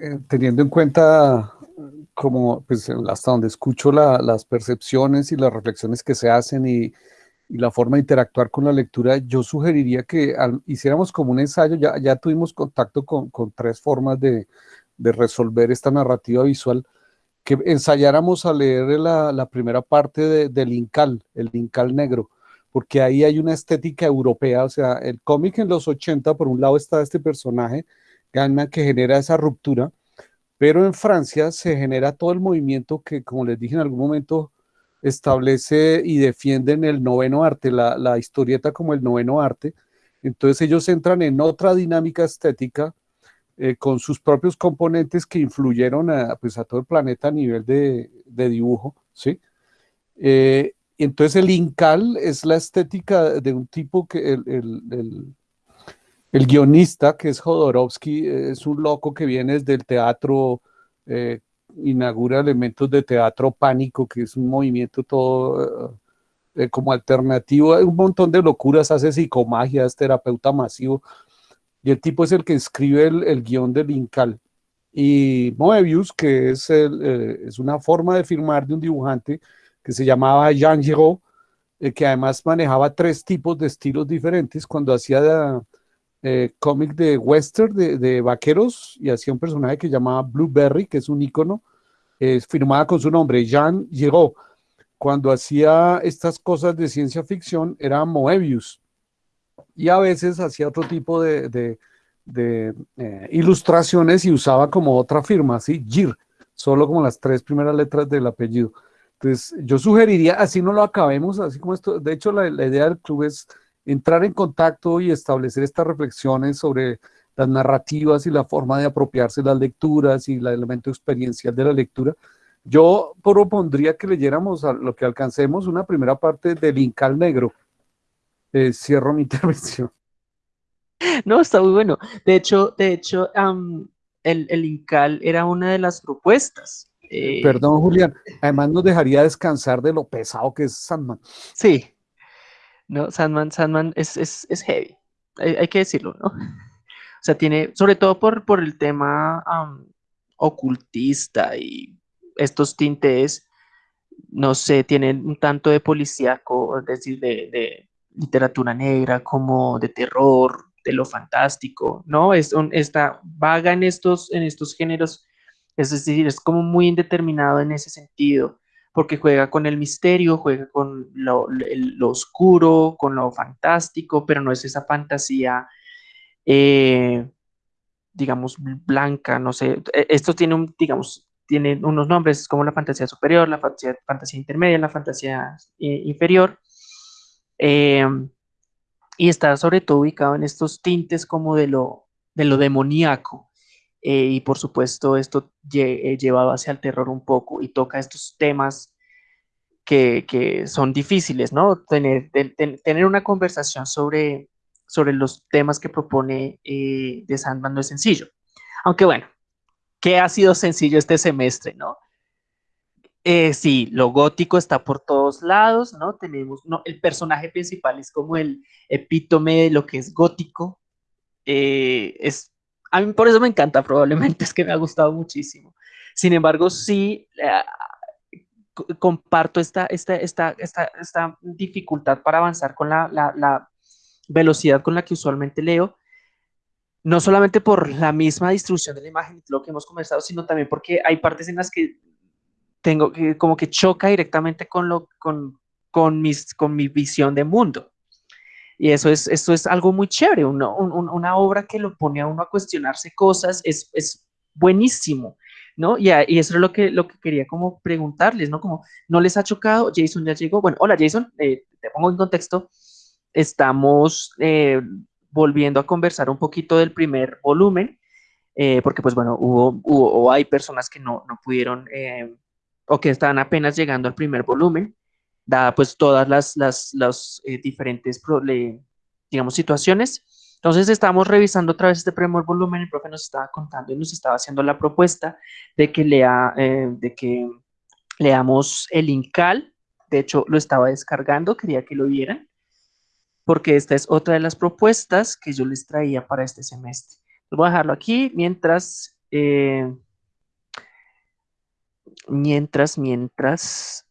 Eh, teniendo en cuenta como, pues, hasta donde escucho las percepciones y las reflexiones que se hacen y, la forma de interactuar con la lectura, yo sugeriría que hiciéramos como un ensayo, ya, ya tuvimos contacto con, con tres formas de, de, resolver esta narrativa visual, que ensayáramos a leer la, primera parte del Incal, el Incal negro, porque ahí hay una estética europea, o sea, el cómic en los 80, por un lado está este personaje, Gana, que genera esa ruptura, pero en Francia se genera todo el movimiento que, como les dije en algún momento, establece y defienden el noveno arte, la, historieta como el noveno arte, entonces ellos entran en otra dinámica estética, eh, con sus propios componentes que influyeron a, pues, a todo el planeta a nivel de, dibujo, ¿sí? Eh, entonces el Incal es la estética de un tipo que el, guionista, que es Jodorowsky, es un loco que viene desde el teatro, eh, inaugura elementos de teatro pánico, que es un movimiento todo como alternativo, un montón de locuras, hace psicomagia, es terapeuta masivo, y el tipo es el que escribe el, guion del Incal. Y Moebius, que es, eh, es una forma de firmar de un dibujante que se llamaba Jean Giraud, eh, que además manejaba tres tipos de estilos diferentes. Cuando hacía eh, cómic de western, de, vaqueros, y hacía un personaje que llamaba Blueberry, que es un icono, firmada con su nombre, Jean Giraud. Cuando hacía estas cosas de ciencia ficción, era Moebius y a veces hacía otro tipo de, eh, ilustraciones y usaba como otra firma, así, GIR, solo como las tres primeras letras del apellido. Entonces, yo sugeriría, así no lo acabemos, así como esto, de hecho, la, idea del club es entrar en contacto y establecer estas reflexiones sobre las narrativas y la forma de apropiarse las lecturas y el elemento experiencial de la lectura. Yo propondría que leyéramos a lo que alcancemos una primera parte del Incal Negro, eh, cierro mi intervención. No, está muy bueno. De hecho, de hecho, el, el, Incal era una de las propuestas. Eh, Perdón, Julián. Además nos dejaría descansar de lo pesado que es Sandman. Sí. No, Sandman, Sandman es, es, es heavy. Hay, que decirlo, ¿no? O sea, tiene, sobre todo por, por el tema ocultista y estos tintes, no sé, tienen un tanto de policíaco, es decir, de literatura negra, como de terror, de lo fantástico, ¿no? Es esta vaga en estos, en estos géneros, es decir, es como muy indeterminado en ese sentido, porque juega con el misterio, juega con lo, oscuro, con lo fantástico, pero no es esa fantasía eh, digamos, blanca, no sé. E, esto tiene, un, digamos, tiene unos nombres como la fantasía superior, la fantasía, fantasía intermedia, la fantasía eh, inferior. Em, y está sobre todo ubicado en estos tintes como de lo, de lo demoníaco. Eh, y por supuesto esto llevado hacia el terror un poco y toca estos temas que, son difíciles, ¿no? Tener, tener una conversación sobre, sobre los temas que propone eh, de Sandman no es sencillo. Aunque bueno, ¿qué ha sido sencillo este semestre, no? Eh, sí, lo gótico está por todos lados, ¿no? Tenemos, no, el personaje principal es como el epítome de lo que es gótico. Eh, es, a mí por eso me encanta, probablemente es que me ha gustado muchísimo. Sin embargo, sí, comparto esta, esta, esta, esta, dificultad para avanzar con la, la, velocidad con la que usualmente leo, no solamente por la misma distribución de la imagen, lo que hemos conversado, sino también porque hay partes en las que tengo que, como que choca directamente con, lo, con, con, mis, con mi visión de mundo. Y eso es, esto es algo muy chévere, una, una obra que lo pone a uno a cuestionarse cosas, es, es buenísimo. ¿no? Y, y, eso es lo que, lo que quería como preguntarles, ¿no? Como, ¿no les ha chocado? Jason ya llegó. Bueno, hola Jason, eh, te pongo en contexto. Estamos eh, volviendo a conversar un poquito del primer volumen, eh, porque pues bueno, hubo, hubo, o hay personas que no, no pudieron o que están apenas llegando al primer volumen, dada pues todas las, las, las diferentes, digamos, situaciones. Entonces estamos revisando otra vez este primer volumen, el profe nos estaba contando y nos estaba haciendo la propuesta de que, lea, eh, de que leamos el Incal, de hecho lo estaba descargando, quería que lo vieran, porque esta es otra de las propuestas que yo les traía para este semestre. Voy a dejarlo aquí mientras, eh, mientras, mientras,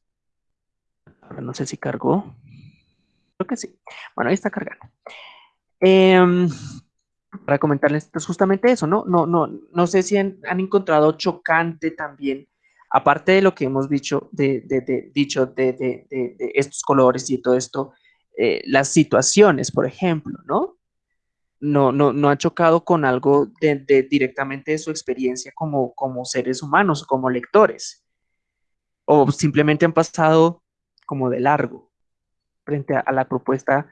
no sé si cargó, creo que sí, bueno, ahí está cargando. Em, para comentarles pues, justamente eso, ¿no? No, no, no sé si han, encontrado chocante también, aparte de lo que hemos dicho de, dicho de, estos colores y todo esto, eh, las situaciones, por ejemplo, ¿no? No, no, no ha chocado con algo directamente de su experiencia como, como seres humanos, como lectores, o simplemente han pasado como de largo frente a la propuesta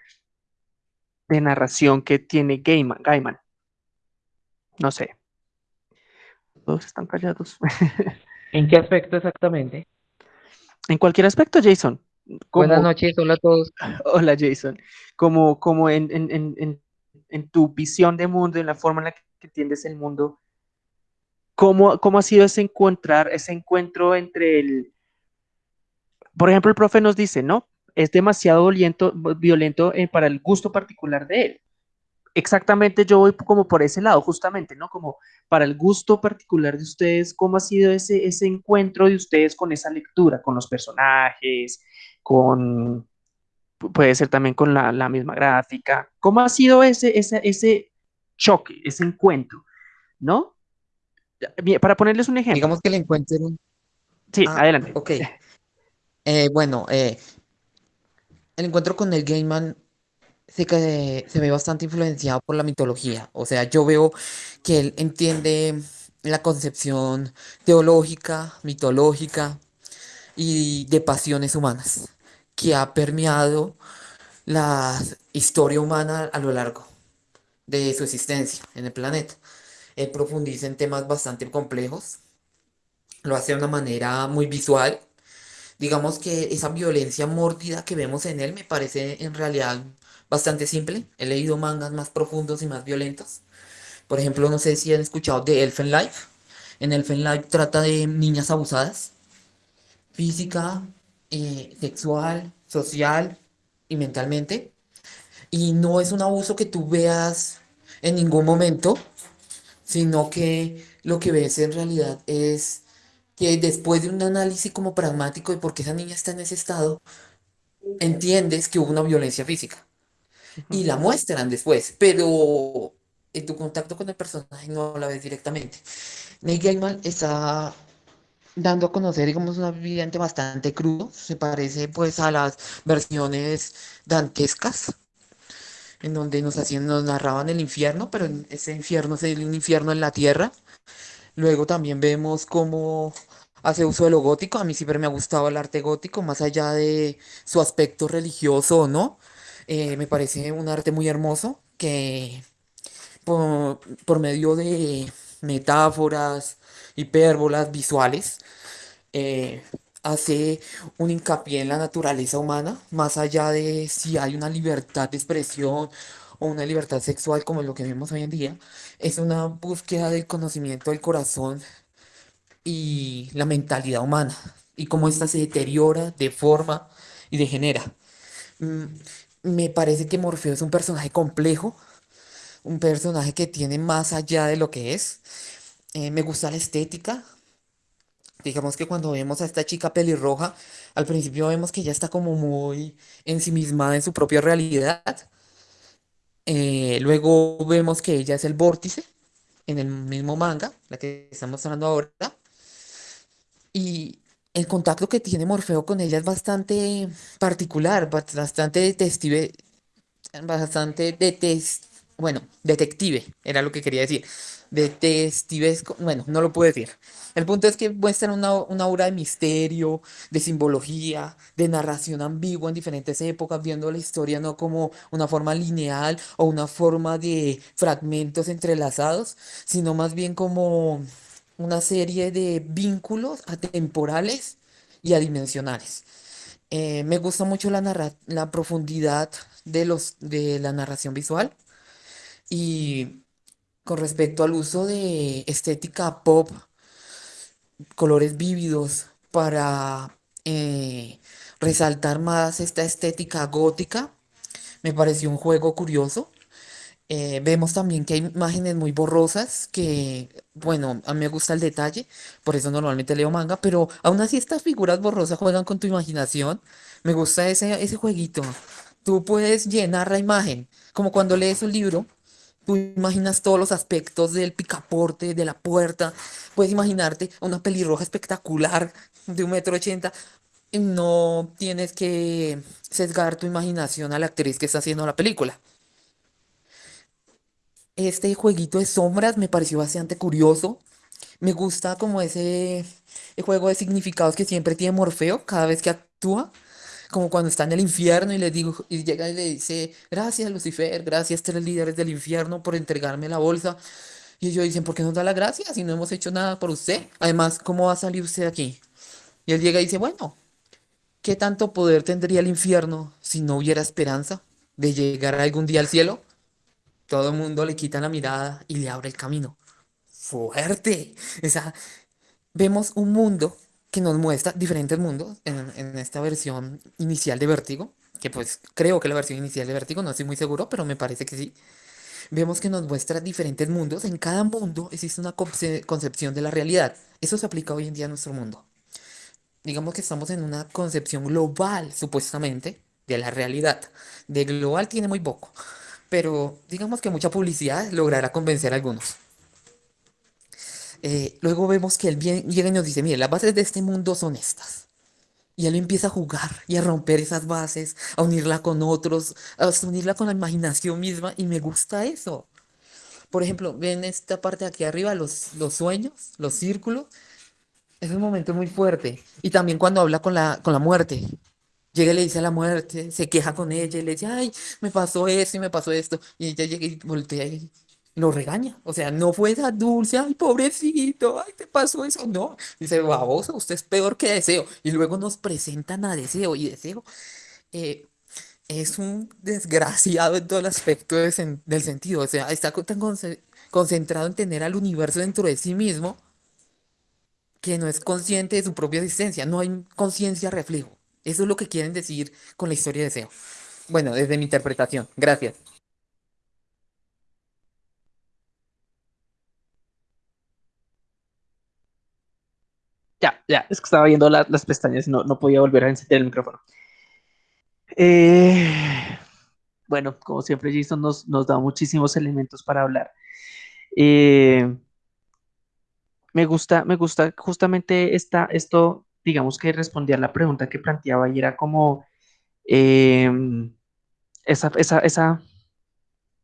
de narración que tiene Gaiman. Gaiman. No sé. Todos están callados. ¿En qué aspecto exactamente? En cualquier aspecto, Jason. Buenas noches, hola a todos. Hola, Jason. Como, como en, en, en, tu visión de mundo, en la forma en la que entiendes el mundo, ¿cómo, cómo ha sido ese encontrar, ese encuentro entre el... Por ejemplo, el profe nos dice, ¿no? es demasiado violento, violento eh, para el gusto particular de él. Exactamente, yo voy como por ese lado, justamente, ¿no? Como para el gusto particular de ustedes, ¿cómo ha sido ese, ese encuentro de ustedes con esa lectura, con los personajes, con, puede ser también con la, la misma gráfica? ¿Cómo ha sido ese, ese, ese choque, ese encuentro, ¿no? Para ponerles un ejemplo. Digamos que el encuentro. Sí, ah, adelante. Ok. Eh, bueno, eh, el encuentro con el Gaiman se, se ve bastante influenciado por la mitología. O sea, yo veo que él entiende la concepción teológica, mitológica y de pasiones humanas que ha permeado la historia humana a lo largo de su existencia en el planeta. Él profundiza en temas bastante complejos, lo hace de una manera muy visual Digamos que esa violencia mórbida que vemos en él me parece en realidad bastante simple. He leído mangas más profundos y más violentos. Por ejemplo, no sé si han escuchado de Elfen Life. En Elfen Life trata de niñas abusadas, física, eh, sexual, social y mentalmente. Y no es un abuso que tú veas en ningún momento, sino que lo que ves en realidad es que después de un análisis como pragmático de por qué esa niña está en ese estado, entiendes que hubo una violencia física. Y la muestran después, pero en tu contacto con el personaje no la ves directamente. Neil Gaiman está dando a conocer, digamos, un ambiente bastante crudo, se parece pues a las versiones dantescas. en donde nos hacían, nos narraban el infierno, pero ese infierno es el- un infierno en la tierra. Luego también vemos cómo hace uso de lo gótico. A mí siempre me ha gustado el arte gótico, más allá de su aspecto religioso o no. Eh, me parece un arte muy hermoso que por, por medio de metáforas, hipérbolas, visuales, eh, hace un hincapié en la naturaleza humana, más allá de si hay una libertad de expresión o una libertad sexual como lo que vemos hoy en día, es una búsqueda del conocimiento del corazón y la mentalidad humana y cómo ésta se deteriora, deforma y degenera. Mm, Me parece que Morfeo es un personaje complejo, un personaje que tiene más allá de lo que es. Eh, me gusta la estética, Digamos que cuando vemos a esta chica pelirroja, al principio vemos que ella está como muy ensimismada en su propia realidad. Eh, luego vemos que ella es el vórtice en el mismo manga, la que estamos mostrando ahora. Y el contacto que tiene Morfeo con ella es bastante particular, bast- bastante detective, bastante detes, bueno, detective, era lo que quería decir. Detectivesco, bueno, no lo puedo decir. El punto es que muestran una, una obra de misterio, de simbología, de narración ambigua en diferentes épocas, viendo la historia no como una forma lineal o una forma de fragmentos entrelazados, sino más bien como una serie de vínculos atemporales y adimensionales. Eh, me gusta mucho la narra- la profundidad de los, de la narración visual y con respecto al uso de estética pop, colores vívidos para eh, resaltar más esta estética gótica, me pareció un juego curioso. Eh, vemos también que hay imágenes muy borrosas que, bueno, a mí me gusta el detalle, por eso normalmente leo manga, pero aún así estas figuras borrosas juegan con tu imaginación. Me gusta ese, ese jueguito. Tú puedes llenar la imagen, como cuando lees un libro, tú imaginas todos los aspectos del picaporte, de la puerta, puedes imaginarte una pelirroja espectacular de un metro ochenta. No tienes que sesgar tu imaginación a la actriz que está haciendo la película. Este jueguito de sombras me pareció bastante curioso. Me gusta como ese juego de significados que siempre tiene Morfeo cada vez que actúa. Como cuando está en el infierno y le digo, y llega y le dice, gracias Lucifer, gracias tres líderes del infierno por entregarme la bolsa. Y ellos dicen, ¿por qué nos da la gracia si no hemos hecho nada por usted? Además, ¿cómo va a salir usted aquí? Y él llega y dice, bueno, ¿qué tanto poder tendría el infierno si no hubiera esperanza de llegar algún día al cielo? Todo el mundo le quita la mirada y le abre el camino. Fuerte. O sea, vemos un mundo que nos muestra diferentes mundos en, en esta versión inicial de Vértigo, que pues creo que la versión inicial de Vértigo, no estoy muy seguro, pero me parece que sí. Vemos que nos muestra diferentes mundos. En cada mundo existe una conce- concepción de la realidad. Eso se aplica hoy en día a nuestro mundo. Digamos que estamos en una concepción global, supuestamente, de la realidad. De global tiene muy poco, pero digamos que mucha publicidad logrará convencer a algunos. Eh, luego vemos que él bien- llega y nos dice, mire, las bases de este mundo son estas. Y él empieza a jugar y a romper esas bases, a unirla con otros, a unirla con la imaginación misma, y me gusta eso. Por ejemplo, ven esta parte de aquí arriba, los, los sueños, los círculos, es un momento muy fuerte. Y también cuando habla con la, con la muerte, llega y le dice a la muerte, se queja con ella y le dice, ay, me pasó esto y me pasó esto. Y ella llega y voltea y lo regaña. O sea, no fue esa dulce, ay, pobrecito, ay, te pasó eso. No, dice, baboso, usted es peor que Deseo. Y luego nos presentan a Deseo y Deseo eh, es un desgraciado en todo el aspecto del sentido. O sea, está tan conce- concentrado en tener al universo dentro de sí mismo que no es consciente de su propia existencia. No hay conciencia reflejo. Eso es lo que quieren decir con la historia de Deseo. Bueno, desde mi interpretación. Gracias. Ya, es que estaba viendo la- las pestañas y no, no podía volver a encender el micrófono. Eh, bueno, como siempre, Jason nos, nos da muchísimos elementos para hablar. Eh, me gusta, me gusta justamente esta, esto, digamos que respondía a la pregunta que planteaba y era como em, esa, esa, esa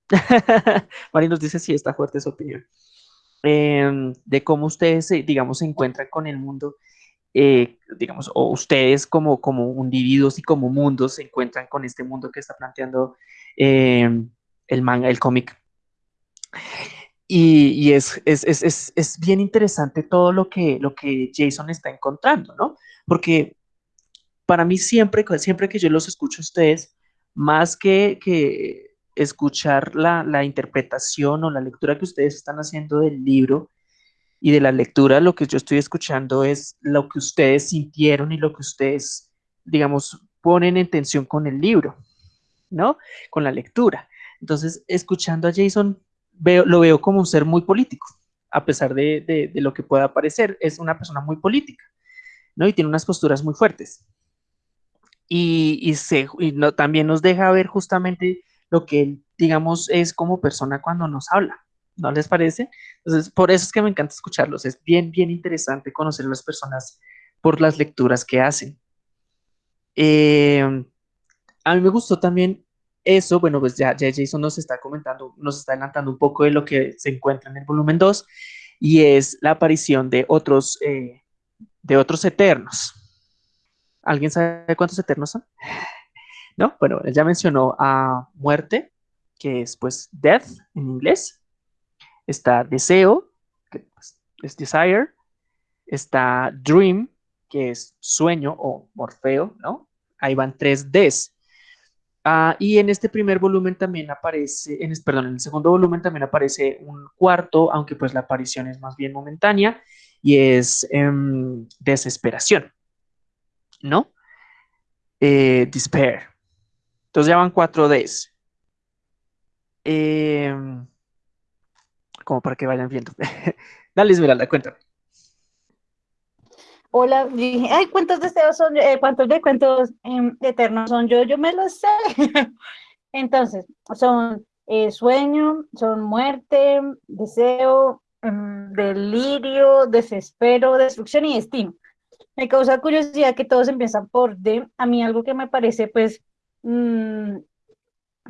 Mari nos dice, sí, está fuerte su opinión. De cómo ustedes, digamos, se encuentran con el mundo, eh, digamos, o ustedes como, como individuos y como mundos se encuentran con este mundo que está planteando em, el manga, el cómic. Y, es, es, bien interesante todo lo que, lo que Jason está encontrando, ¿no? Porque para mí siempre, siempre que yo los escucho a ustedes, más que, que escuchar la, la, interpretación o la lectura que ustedes están haciendo del libro y de la lectura, lo que yo estoy escuchando es lo que ustedes sintieron y lo que ustedes, digamos, ponen en tensión con el libro, ¿no? Con la lectura. Entonces, escuchando a Jason, lo veo como un ser muy político, a pesar de, lo que pueda parecer, es una persona muy política, ¿no? Y tiene unas posturas muy fuertes. Y, se, también nos deja ver justamente lo que él, digamos, es como persona cuando nos habla, ¿no les parece? Entonces, por eso es que me encanta escucharlos, es bien, bien interesante conocer a las personas por las lecturas que hacen. Eh, a mí me gustó también eso, bueno, pues ya, Jason nos está comentando, nos está adelantando un poco de lo que se encuentra en el volumen 2 y es la aparición de otros, eh, de otros eternos. ¿Alguien sabe cuántos eternos son? ¿No? Bueno, él ya mencionó a muerte, que es pues death en inglés. Está deseo, que pues, es desire. Está dream, que es sueño o morfeo, ¿no? Ahí van tres Ds. Ah, y en este primer volumen también aparece, en, perdón, en el segundo volumen también aparece un cuarto, aunque pues la aparición es más bien momentánea, y es em, desesperación, ¿no? Eh, despair. Entonces ya van cuatro Ds. Em, como para que vayan viendo. Dale, Esmeralda, cuéntame. Hola, dije, ay, ¿cuántos deseos son? Eh, ¿Cuántos em, eternos son yo? Yo me lo sé. Entonces, son eh, sueño, son muerte, deseo, em, delirio, desespero, destrucción y destino. Me causa curiosidad que todos empiezan por D. A mí algo que me parece, pues, mm,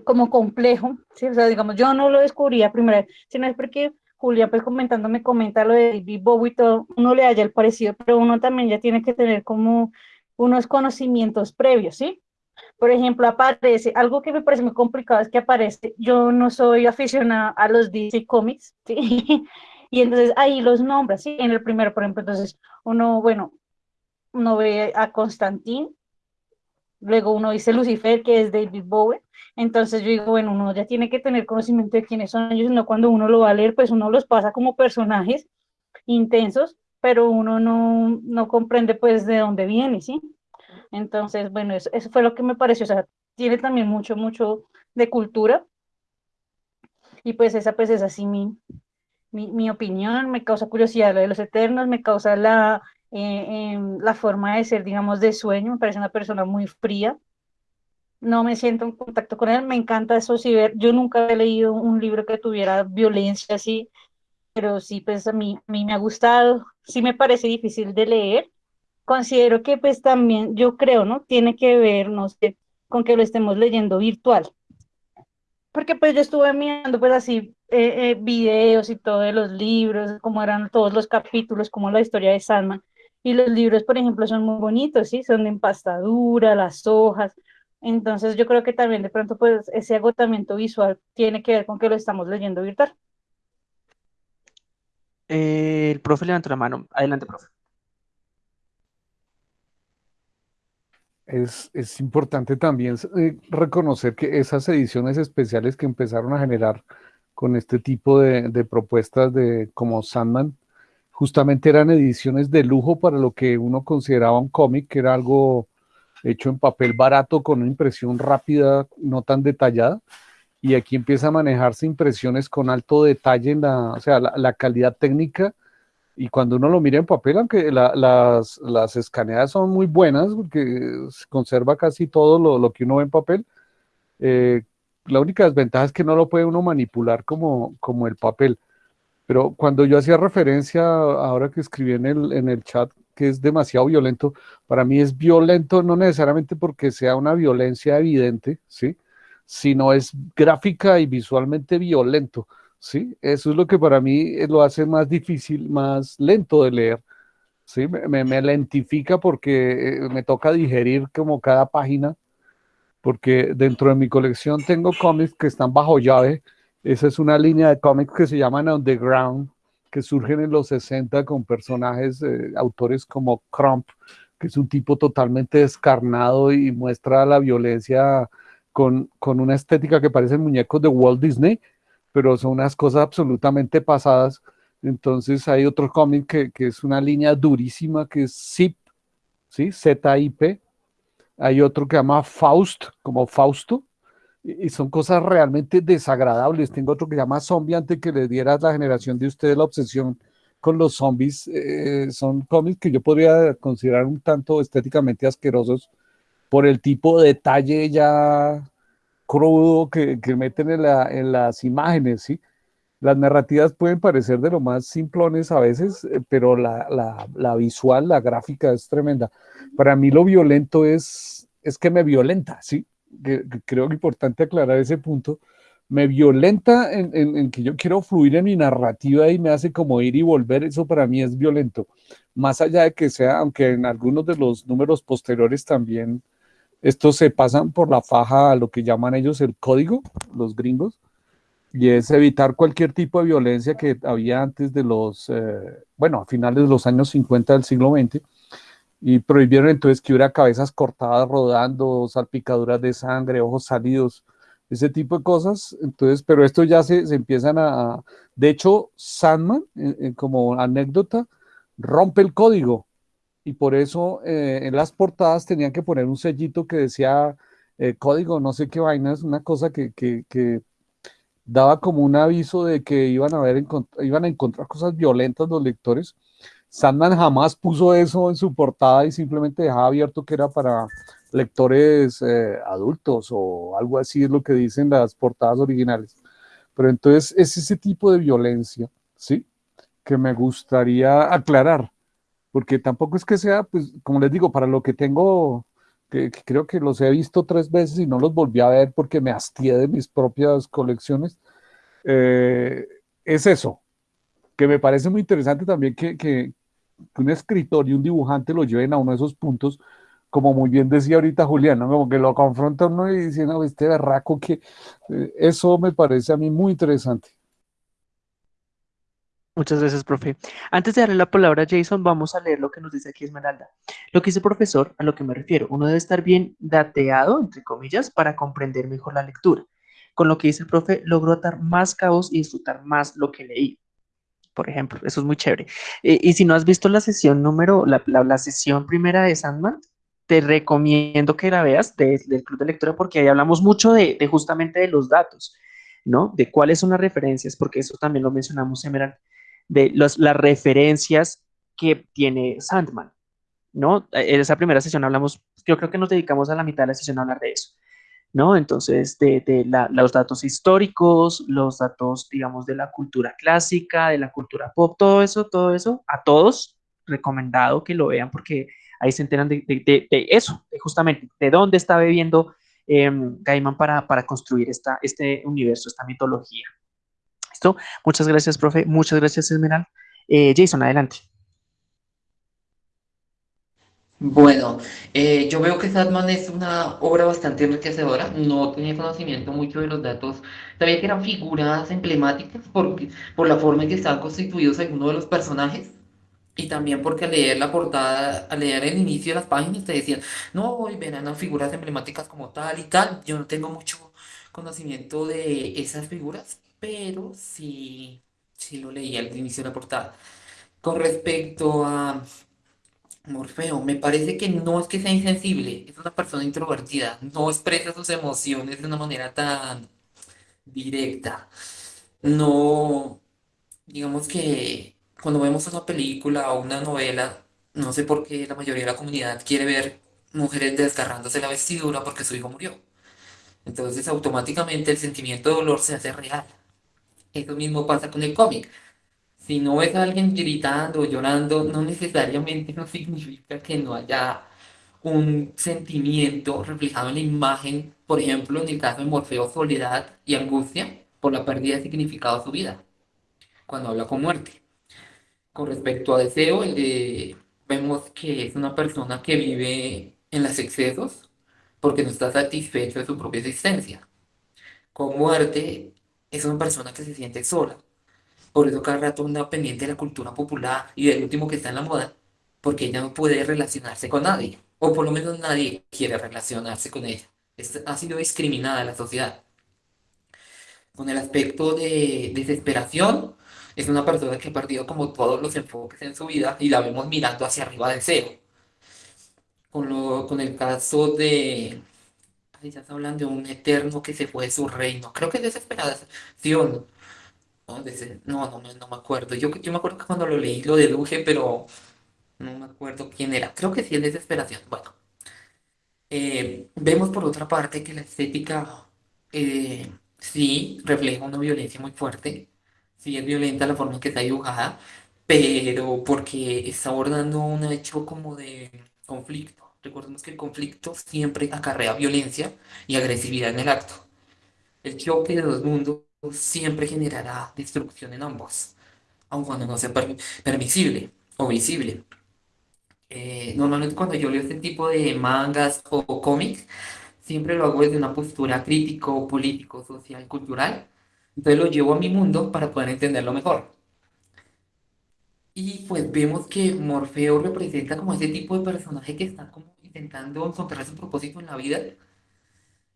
como complejo, ¿sí? O sea, digamos, yo no lo descubría primero, sino es porque Julia, pues comentando, me comenta lo de David Bowie, todo, uno le haya el parecido, pero uno también ya tiene que tener como unos conocimientos previos, ¿sí? Por ejemplo, aparece, algo que me parece muy complicado es que aparece, yo no soy aficionada a los DC Comics, ¿sí? Y entonces ahí los nombres, ¿sí? En el primero, por ejemplo, entonces uno, bueno, uno ve a Constantine, luego uno dice Lucifer, que es David Bowie, entonces yo digo, bueno, uno ya tiene que tener conocimiento de quiénes son ellos, no cuando uno lo va a leer, pues uno los pasa como personajes intensos, pero uno no, no comprende pues de dónde viene, ¿sí? Entonces, bueno, eso, eso, fue lo que me pareció, o sea, tiene también mucho, mucho de cultura, y pues esa pues es así mi, mi, mi opinión, me causa curiosidad lo de los eternos, me causa la, eh, em, la forma de ser, digamos, de sueño, me parece una persona muy fría, no me siento en contacto con él, me encanta eso, sí, ver, yo nunca he leído un libro que tuviera violencia así, pero sí, pues a mí, a mí me ha gustado, sí me parece difícil de leer, considero que pues también, yo creo, ¿no? Tiene que ver, no sé, con que lo estemos leyendo virtual, porque pues yo estuve mirando pues así eh, eh, videos y todo de los libros, cómo eran todos los capítulos, como la historia de Sandman, y los libros, por ejemplo, son muy bonitos, ¿sí? Son de empastadura, las hojas, entonces yo creo que también de pronto pues ese agotamiento visual tiene que ver con que lo estamos leyendo virtual. el profe levantó la mano. Adelante, profe. Es, importante también eh, reconocer que esas ediciones especiales que empezaron a generar con este tipo de, de propuestas de como Sandman, justamente eran ediciones de lujo para lo que uno consideraba un cómic, que era algo hecho en papel barato con una impresión rápida, no tan detallada. Y aquí empieza a manejarse impresiones con alto detalle en la, o sea, la, calidad técnica. Y cuando uno lo mira en papel, aunque las, las, escaneadas son muy buenas, porque se conserva casi todo lo, lo que uno ve en papel, eh, la única desventaja es que no lo puede uno manipular como, como el papel. Pero cuando yo hacía referencia, ahora que escribí en el, en el chat, que es demasiado violento, para mí es violento no necesariamente porque sea una violencia evidente, ¿sí? sino es gráfica y visualmente violento. ¿sí? Eso es lo que para mí lo hace más difícil, más lento de leer. ¿sí? Me, me lentifica porque eh, me toca digerir como cada página, porque dentro de mi colección tengo cómics que están bajo llave. Esa es una línea de cómics que se llaman Underground, que surgen en los 60 con personajes, eh, autores como Crump, que es un tipo totalmente descarnado y muestra la violencia con, con una estética que parecen muñecos de Walt Disney, pero son unas cosas absolutamente pasadas. Entonces hay otro cómic que, que, es una línea durísima que es ZIP, ¿sí? Z-I-P. Hay otro que llama Faust, como Fausto, y son cosas realmente desagradables. Tengo otro que se llama Zombie, antes que le diera a la generación de ustedes la obsesión con los zombies. Eh, son cómics que yo podría considerar un tanto estéticamente asquerosos por el tipo de detalle ya crudo que, que meten en, la, en, las imágenes, ¿sí? Las narrativas pueden parecer de lo más simplones a veces, eh, pero la, la, la, visual, la gráfica es tremenda. Para mí lo violento es, es que me violenta, ¿sí? Que, que creo que importante aclarar ese punto. Me violenta en, en, en, que yo quiero fluir en mi narrativa y me hace como ir y volver, eso para mí es violento. Más allá de que sea, aunque en algunos de los números posteriores también estos se pasan por la faja a lo que llaman ellos el código, los gringos, y es evitar cualquier tipo de violencia que había antes de los, eh, bueno, a finales de los años 50 del siglo XX, y prohibieron entonces que hubiera cabezas cortadas rodando, salpicaduras de sangre, ojos salidos, ese tipo de cosas. Entonces, pero esto ya se, se empiezan a, de hecho, Sandman, eh, eh, como anécdota, rompe el código y por eso eh, en las portadas tenían que poner un sellito que decía código, no sé qué vainas, una cosa que, que, que, daba como un aviso de que iban a, ver, iban a encontrar cosas violentas los lectores. Sandman jamás puso eso en su portada y simplemente dejaba abierto que era para lectores eh, adultos o algo así es lo que dicen las portadas originales. Pero entonces es ese tipo de violencia, ¿sí? Que me gustaría aclarar porque tampoco es que sea, pues, como les digo, para lo que tengo, que, creo que los he visto tres veces y no los volví a ver porque me hastié de mis propias colecciones, eh, es eso, que me parece muy interesante también que, un escritor y un dibujante lo lleven a uno de esos puntos, como muy bien decía ahorita Julián, como que lo confronta uno y dice, este berraco que eh, eso me parece a mí muy interesante. Muchas gracias, profe. Antes de darle la palabra a Jason, vamos a leer lo que nos dice aquí Esmeralda. Lo que dice el profesor, a lo que me refiero, uno debe estar bien dateado, entre comillas, para comprender mejor la lectura. Con lo que dice el profe, logró atar más cabos y disfrutar más lo que leí. Por ejemplo, eso es muy chévere. Eh, y si no has visto la sesión número, la, la, la sesión primera de Sandman, te recomiendo que la veas de, del club de lectura porque ahí hablamos mucho de, de justamente de los datos, ¿no? De cuáles son las referencias, porque eso también lo mencionamos, Emerald de los, las referencias que tiene Sandman, ¿no? En esa primera sesión hablamos, yo creo que nos dedicamos a la mitad de la sesión a hablar de eso, ¿no? Entonces, de, de la, los datos históricos, los datos, digamos, de la cultura clásica, de la cultura pop, todo eso, todo eso, a todos, recomendado que lo vean porque ahí se enteran de, de, eso, justamente, de dónde está bebiendo eh, Gaiman para, para construir esta, este universo, esta mitología. ¿Listo? Muchas gracias, profe. Muchas gracias, Esmeral. Eh, Jason, adelante. Bueno, eh, yo veo que Sadman es una obra bastante enriquecedora. No tenía conocimiento mucho de los datos. Sabía que eran figuras emblemáticas porque, por la forma en que están constituidos algunos de los personajes. Y también porque al leer la portada, al leer el inicio de las páginas, te decían, no, hoy verán figuras emblemáticas como tal y tal. Yo no tengo mucho conocimiento de esas figuras, pero sí, sí lo leí al inicio de la portada. Con respecto a Morfeo, me parece que no es que sea insensible, es una persona introvertida, no expresa sus emociones de una manera tan directa. No, digamos que cuando vemos una película o una novela, no sé por qué la mayoría de la comunidad quiere ver mujeres desgarrándose la vestidura porque su hijo murió. Entonces automáticamente el sentimiento de dolor se hace real. Eso mismo pasa con el cómic. Si no ves a alguien gritando o llorando, no necesariamente no significa que no haya un sentimiento reflejado en la imagen, por ejemplo, en el caso de Morfeo, soledad y angustia por la pérdida de significado de su vida, cuando habla con muerte. Con respecto a deseo, vemos que es una persona que vive en los excesos porque no está satisfecho de su propia existencia. Con muerte, es una persona que se siente sola. Por eso cada rato anda pendiente de la cultura popular y del último que está en la moda, porque ella no puede relacionarse con nadie, o por lo menos nadie quiere relacionarse con ella. ha sido discriminada la sociedad. Con el aspecto de desesperación, es una persona que ha perdido como todos los enfoques en su vida y la vemos mirando hacia arriba de cero. Con, lo, con el caso de... Ya está hablando de un eterno que se fue de su reino. Creo que es desesperación. No, no, no, no, me acuerdo. Yo, yo me acuerdo que cuando lo leí lo deduje, pero no me acuerdo quién era. Creo que sí es desesperación. Bueno. Eh, vemos por otra parte que la estética eh, sí refleja una violencia muy fuerte sí es violenta la forma en que está dibujada, pero porque está abordando un hecho como de conflicto. Recordemos que el conflicto siempre acarrea violencia y agresividad en el acto. El choque de dos mundos siempre generará destrucción en ambos, aun cuando no sea permisible o visible. Eh, normalmente cuando yo leo este tipo de mangas o cómics, siempre lo hago desde una postura crítico, político, social, cultural, entonces lo llevo a mi mundo para poder entenderlo mejor. Y pues vemos que Morfeo representa como ese tipo de personaje que está como intentando encontrar su propósito en la vida.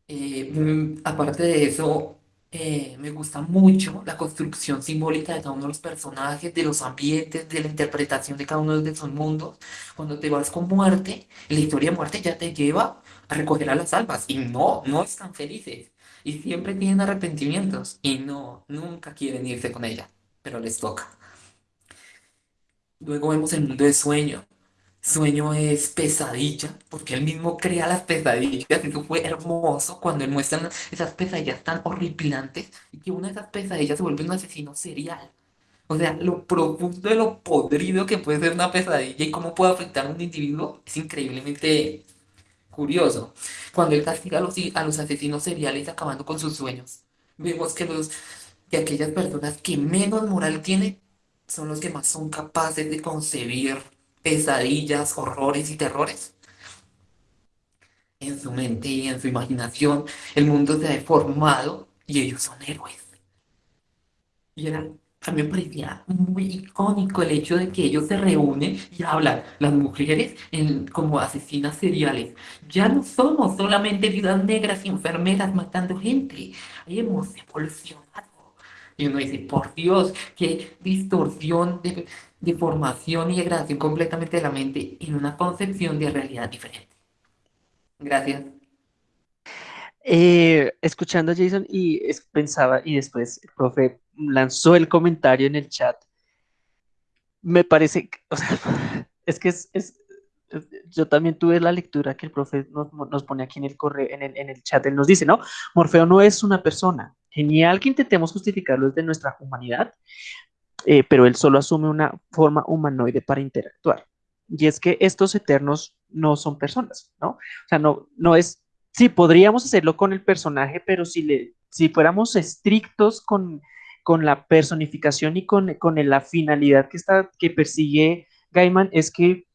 Eh, mm, aparte de eso, eh, me gusta mucho la construcción simbólica de cada uno de los personajes, de los ambientes, de la interpretación de cada uno de esos mundos. Cuando te vas con muerte, la historia de muerte ya te lleva a recoger a las almas. Y no, no están felices y siempre tienen arrepentimientos y no, nunca quieren irse con ella, pero les toca. Luego vemos el mundo de sueño. Sueño es pesadilla, porque él mismo crea las pesadillas. Eso fue hermoso cuando él muestra esas pesadillas tan horripilantes y que una de esas pesadillas se vuelve un asesino serial. O sea, lo profundo de lo podrido que puede ser una pesadilla y cómo puede afectar a un individuo es increíblemente curioso. Cuando él castiga a los, a los asesinos seriales acabando con sus sueños, vemos que, los, que aquellas personas que menos moral tienen son los que más son capaces de concebir pesadillas, horrores y terrores. En su mente y en su imaginación, el mundo se ha deformado y ellos son héroes. Y eran a mí me parecía muy icónico el hecho de que ellos se reúnen y hablan, las mujeres como asesinas seriales. Ya no somos solamente viudas negras y enfermeras matando gente, hemos evolucionado. Y uno dice, por Dios, qué distorsión de, de formación y degradación completamente de la mente en una concepción de realidad diferente. Gracias. Eh, escuchando a Jason y pensaba, y después el profe lanzó el comentario en el chat, me parece, o sea, es que es, yo también tuve la lectura que el profe nos, nos pone aquí en el, correo, en, el, en el chat, él nos dice, ¿no? Morfeo no es una persona, genial que intentemos justificarlo desde nuestra humanidad, eh, pero él solo asume una forma humanoide para interactuar. Y es que estos eternos no son personas, ¿no? O sea, no, no es sí, podríamos hacerlo con el personaje, pero si, le, si fuéramos estrictos con, con la personificación y con, con la finalidad que, está, que persigue Gaiman, es que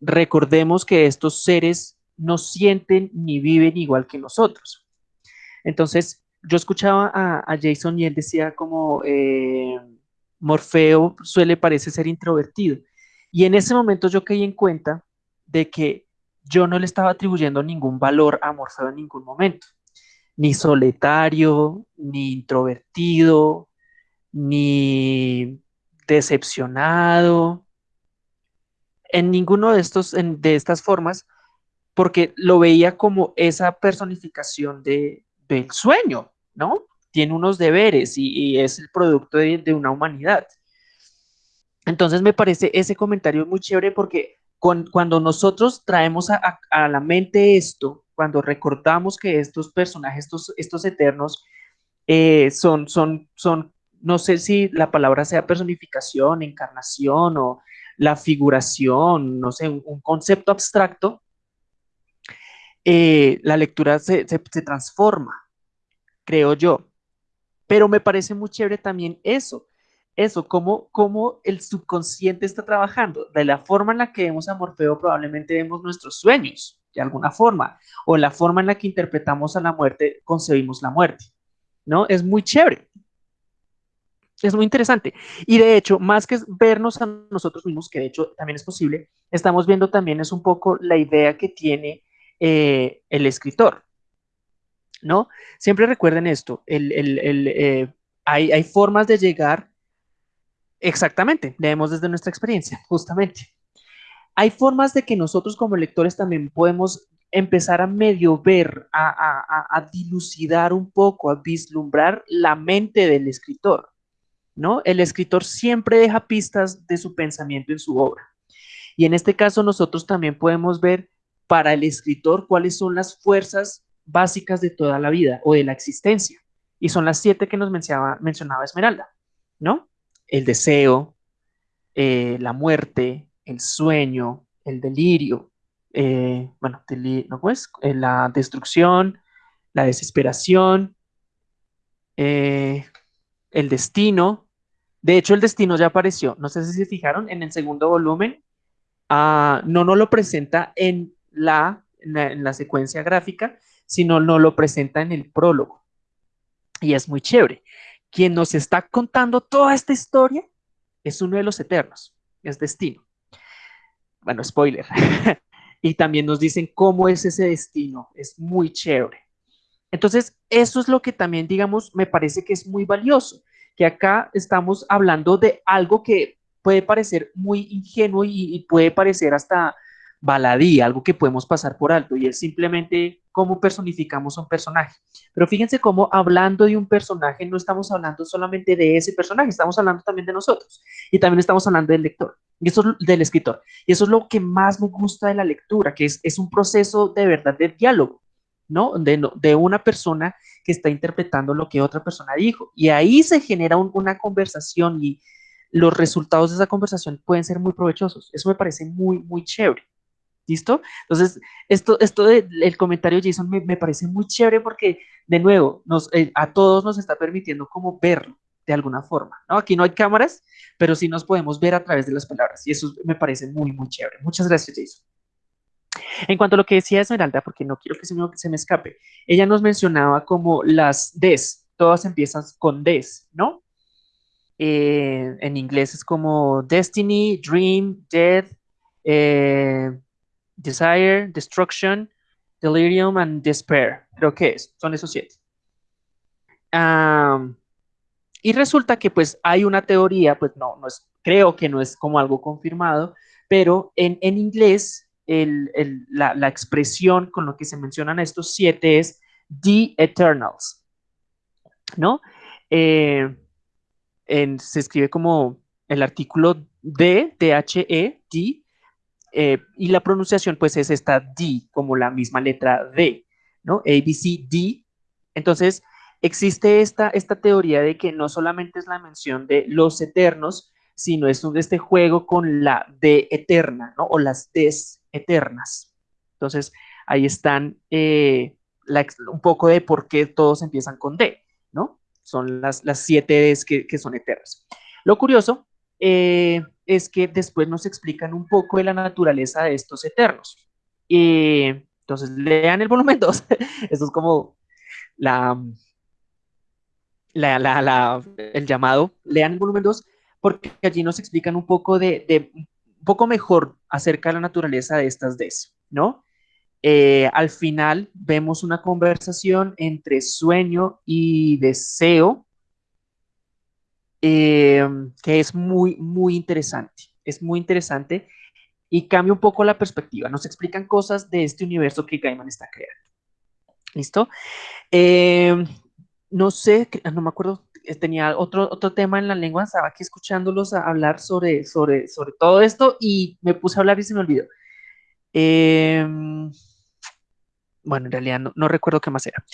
recordemos que estos seres no sienten ni viven igual que nosotros. Entonces, yo escuchaba a, Jason y él decía como eh, Morfeo suele parece ser introvertido. Y en ese momento yo caí en cuenta de que yo no le estaba atribuyendo ningún valor a Morfeo en ningún momento, ni solitario, ni introvertido, ni decepcionado, en ninguno de estos, de estas formas, porque lo veía como esa personificación de, del sueño, ¿no? Tiene unos deberes y, es el producto de, una humanidad. Entonces me parece ese comentario muy chévere porque cuando nosotros traemos a, la mente esto, cuando recordamos que estos personajes, estos, estos eternos, eh, son, son, son, no sé si la palabra sea personificación, encarnación o la figuración, no sé, un, concepto abstracto, eh, la lectura se, transforma, creo yo. Pero me parece muy chévere también eso, eso, cómo, cómo el subconsciente está trabajando. De la forma en la que vemos a Morfeo, probablemente vemos nuestros sueños, de alguna forma, o la forma en la que interpretamos a la muerte, concebimos la muerte. ¿No? Es muy chévere. Es muy interesante. Y de hecho, más que vernos a nosotros mismos, que de hecho también es posible, estamos viendo también es un poco la idea que tiene eh, el escritor. ¿No? Siempre recuerden esto, eh, hay, hay formas de llegar, exactamente, leemos desde nuestra experiencia, justamente. Hay formas de que nosotros como lectores también podemos empezar a medio ver, a, a, a, dilucidar un poco, a vislumbrar la mente del escritor. ¿no? El escritor siempre deja pistas de su pensamiento en su obra. Y en este caso nosotros también podemos ver para el escritor cuáles son las fuerzas básicas de toda la vida o de la existencia. Y son las siete que nos mencionaba, mencionaba Esmeralda, ¿no? El deseo, eh, la muerte, el sueño, el delirio, eh, bueno, no eh, la destrucción, la desesperación, el destino, de hecho, el destino ya apareció. No sé si se fijaron en el segundo volumen. Ah, no nos lo presenta en la, en la, secuencia gráfica, sino no lo presenta en el prólogo. Y es muy chévere. Quien nos está contando toda esta historia es uno de los eternos, es destino. Bueno, spoiler. y también nos dicen cómo es ese destino. Es muy chévere. Entonces, eso es lo que también, digamos, me parece que es muy valioso que acá estamos hablando de algo que puede parecer muy ingenuo y, puede parecer hasta baladí, algo que podemos pasar por alto, y es simplemente cómo personificamos un personaje. Pero fíjense cómo hablando de un personaje no estamos hablando solamente de ese personaje, estamos hablando también de nosotros, y también estamos hablando del lector, y eso es del escritor. Y eso es lo que más me gusta de la lectura, que es, es un proceso de verdad de diálogo. ¿no? De, una persona que está interpretando lo que otra persona dijo. Y ahí se genera una conversación y los resultados de esa conversación pueden ser muy provechosos. Eso me parece muy, muy chévere. ¿Listo? Entonces, esto, esto del comentario Jason me, parece muy chévere porque, de nuevo, nos, eh, a todos nos está permitiendo como verlo de alguna forma. Aquí no hay cámaras, pero sí nos podemos ver a través de las palabras y eso me parece muy, muy chévere. Muchas gracias, Jason. En cuanto a lo que decía Esmeralda, porque no quiero que se me, se me escape, ella nos mencionaba como las des, todas empiezan con des, ¿no? Eh, en inglés es como destiny, dream, death, eh, desire, destruction, delirium and despair. Creo que es, son esos siete. y resulta que pues hay una teoría, pues no, no es, creo que no es como algo confirmado, pero en, en inglés la, expresión con lo que se mencionan estos siete es The Eternals, ¿no? Eh, se escribe como el artículo D, T-H-E, D, eh, y la pronunciación pues es esta D, como la misma letra D, ¿no? A, B, C, D. Entonces, existe esta, esta teoría de que no solamente es la mención de los eternos, sino es este juego con la D eterna, ¿no? O las Ds eternas. Entonces, ahí están eh, un poco de por qué todos empiezan con D, ¿no? Son las, las siete Ds que, son eternas. Lo curioso eh, es que después nos explican un poco de la naturaleza de estos eternos. Y entonces, lean el volumen 2. Esto es como la, la, el llamado, lean el volumen 2, porque allí nos explican un poco de, de un poco mejor acerca de la naturaleza de estas Ds, ¿no? Eh, al final vemos una conversación entre sueño y deseo em, que es muy, muy interesante. Es muy interesante y cambia un poco la perspectiva. Nos explican cosas de este universo que Gaiman está creando. ¿Listo? Em, no sé, no me acuerdo tenía otro, otro tema en la lengua, estaba aquí escuchándolos hablar sobre, sobre, sobre todo esto y me puse a hablar y se me olvidó. Em, bueno, en realidad no, recuerdo qué más era.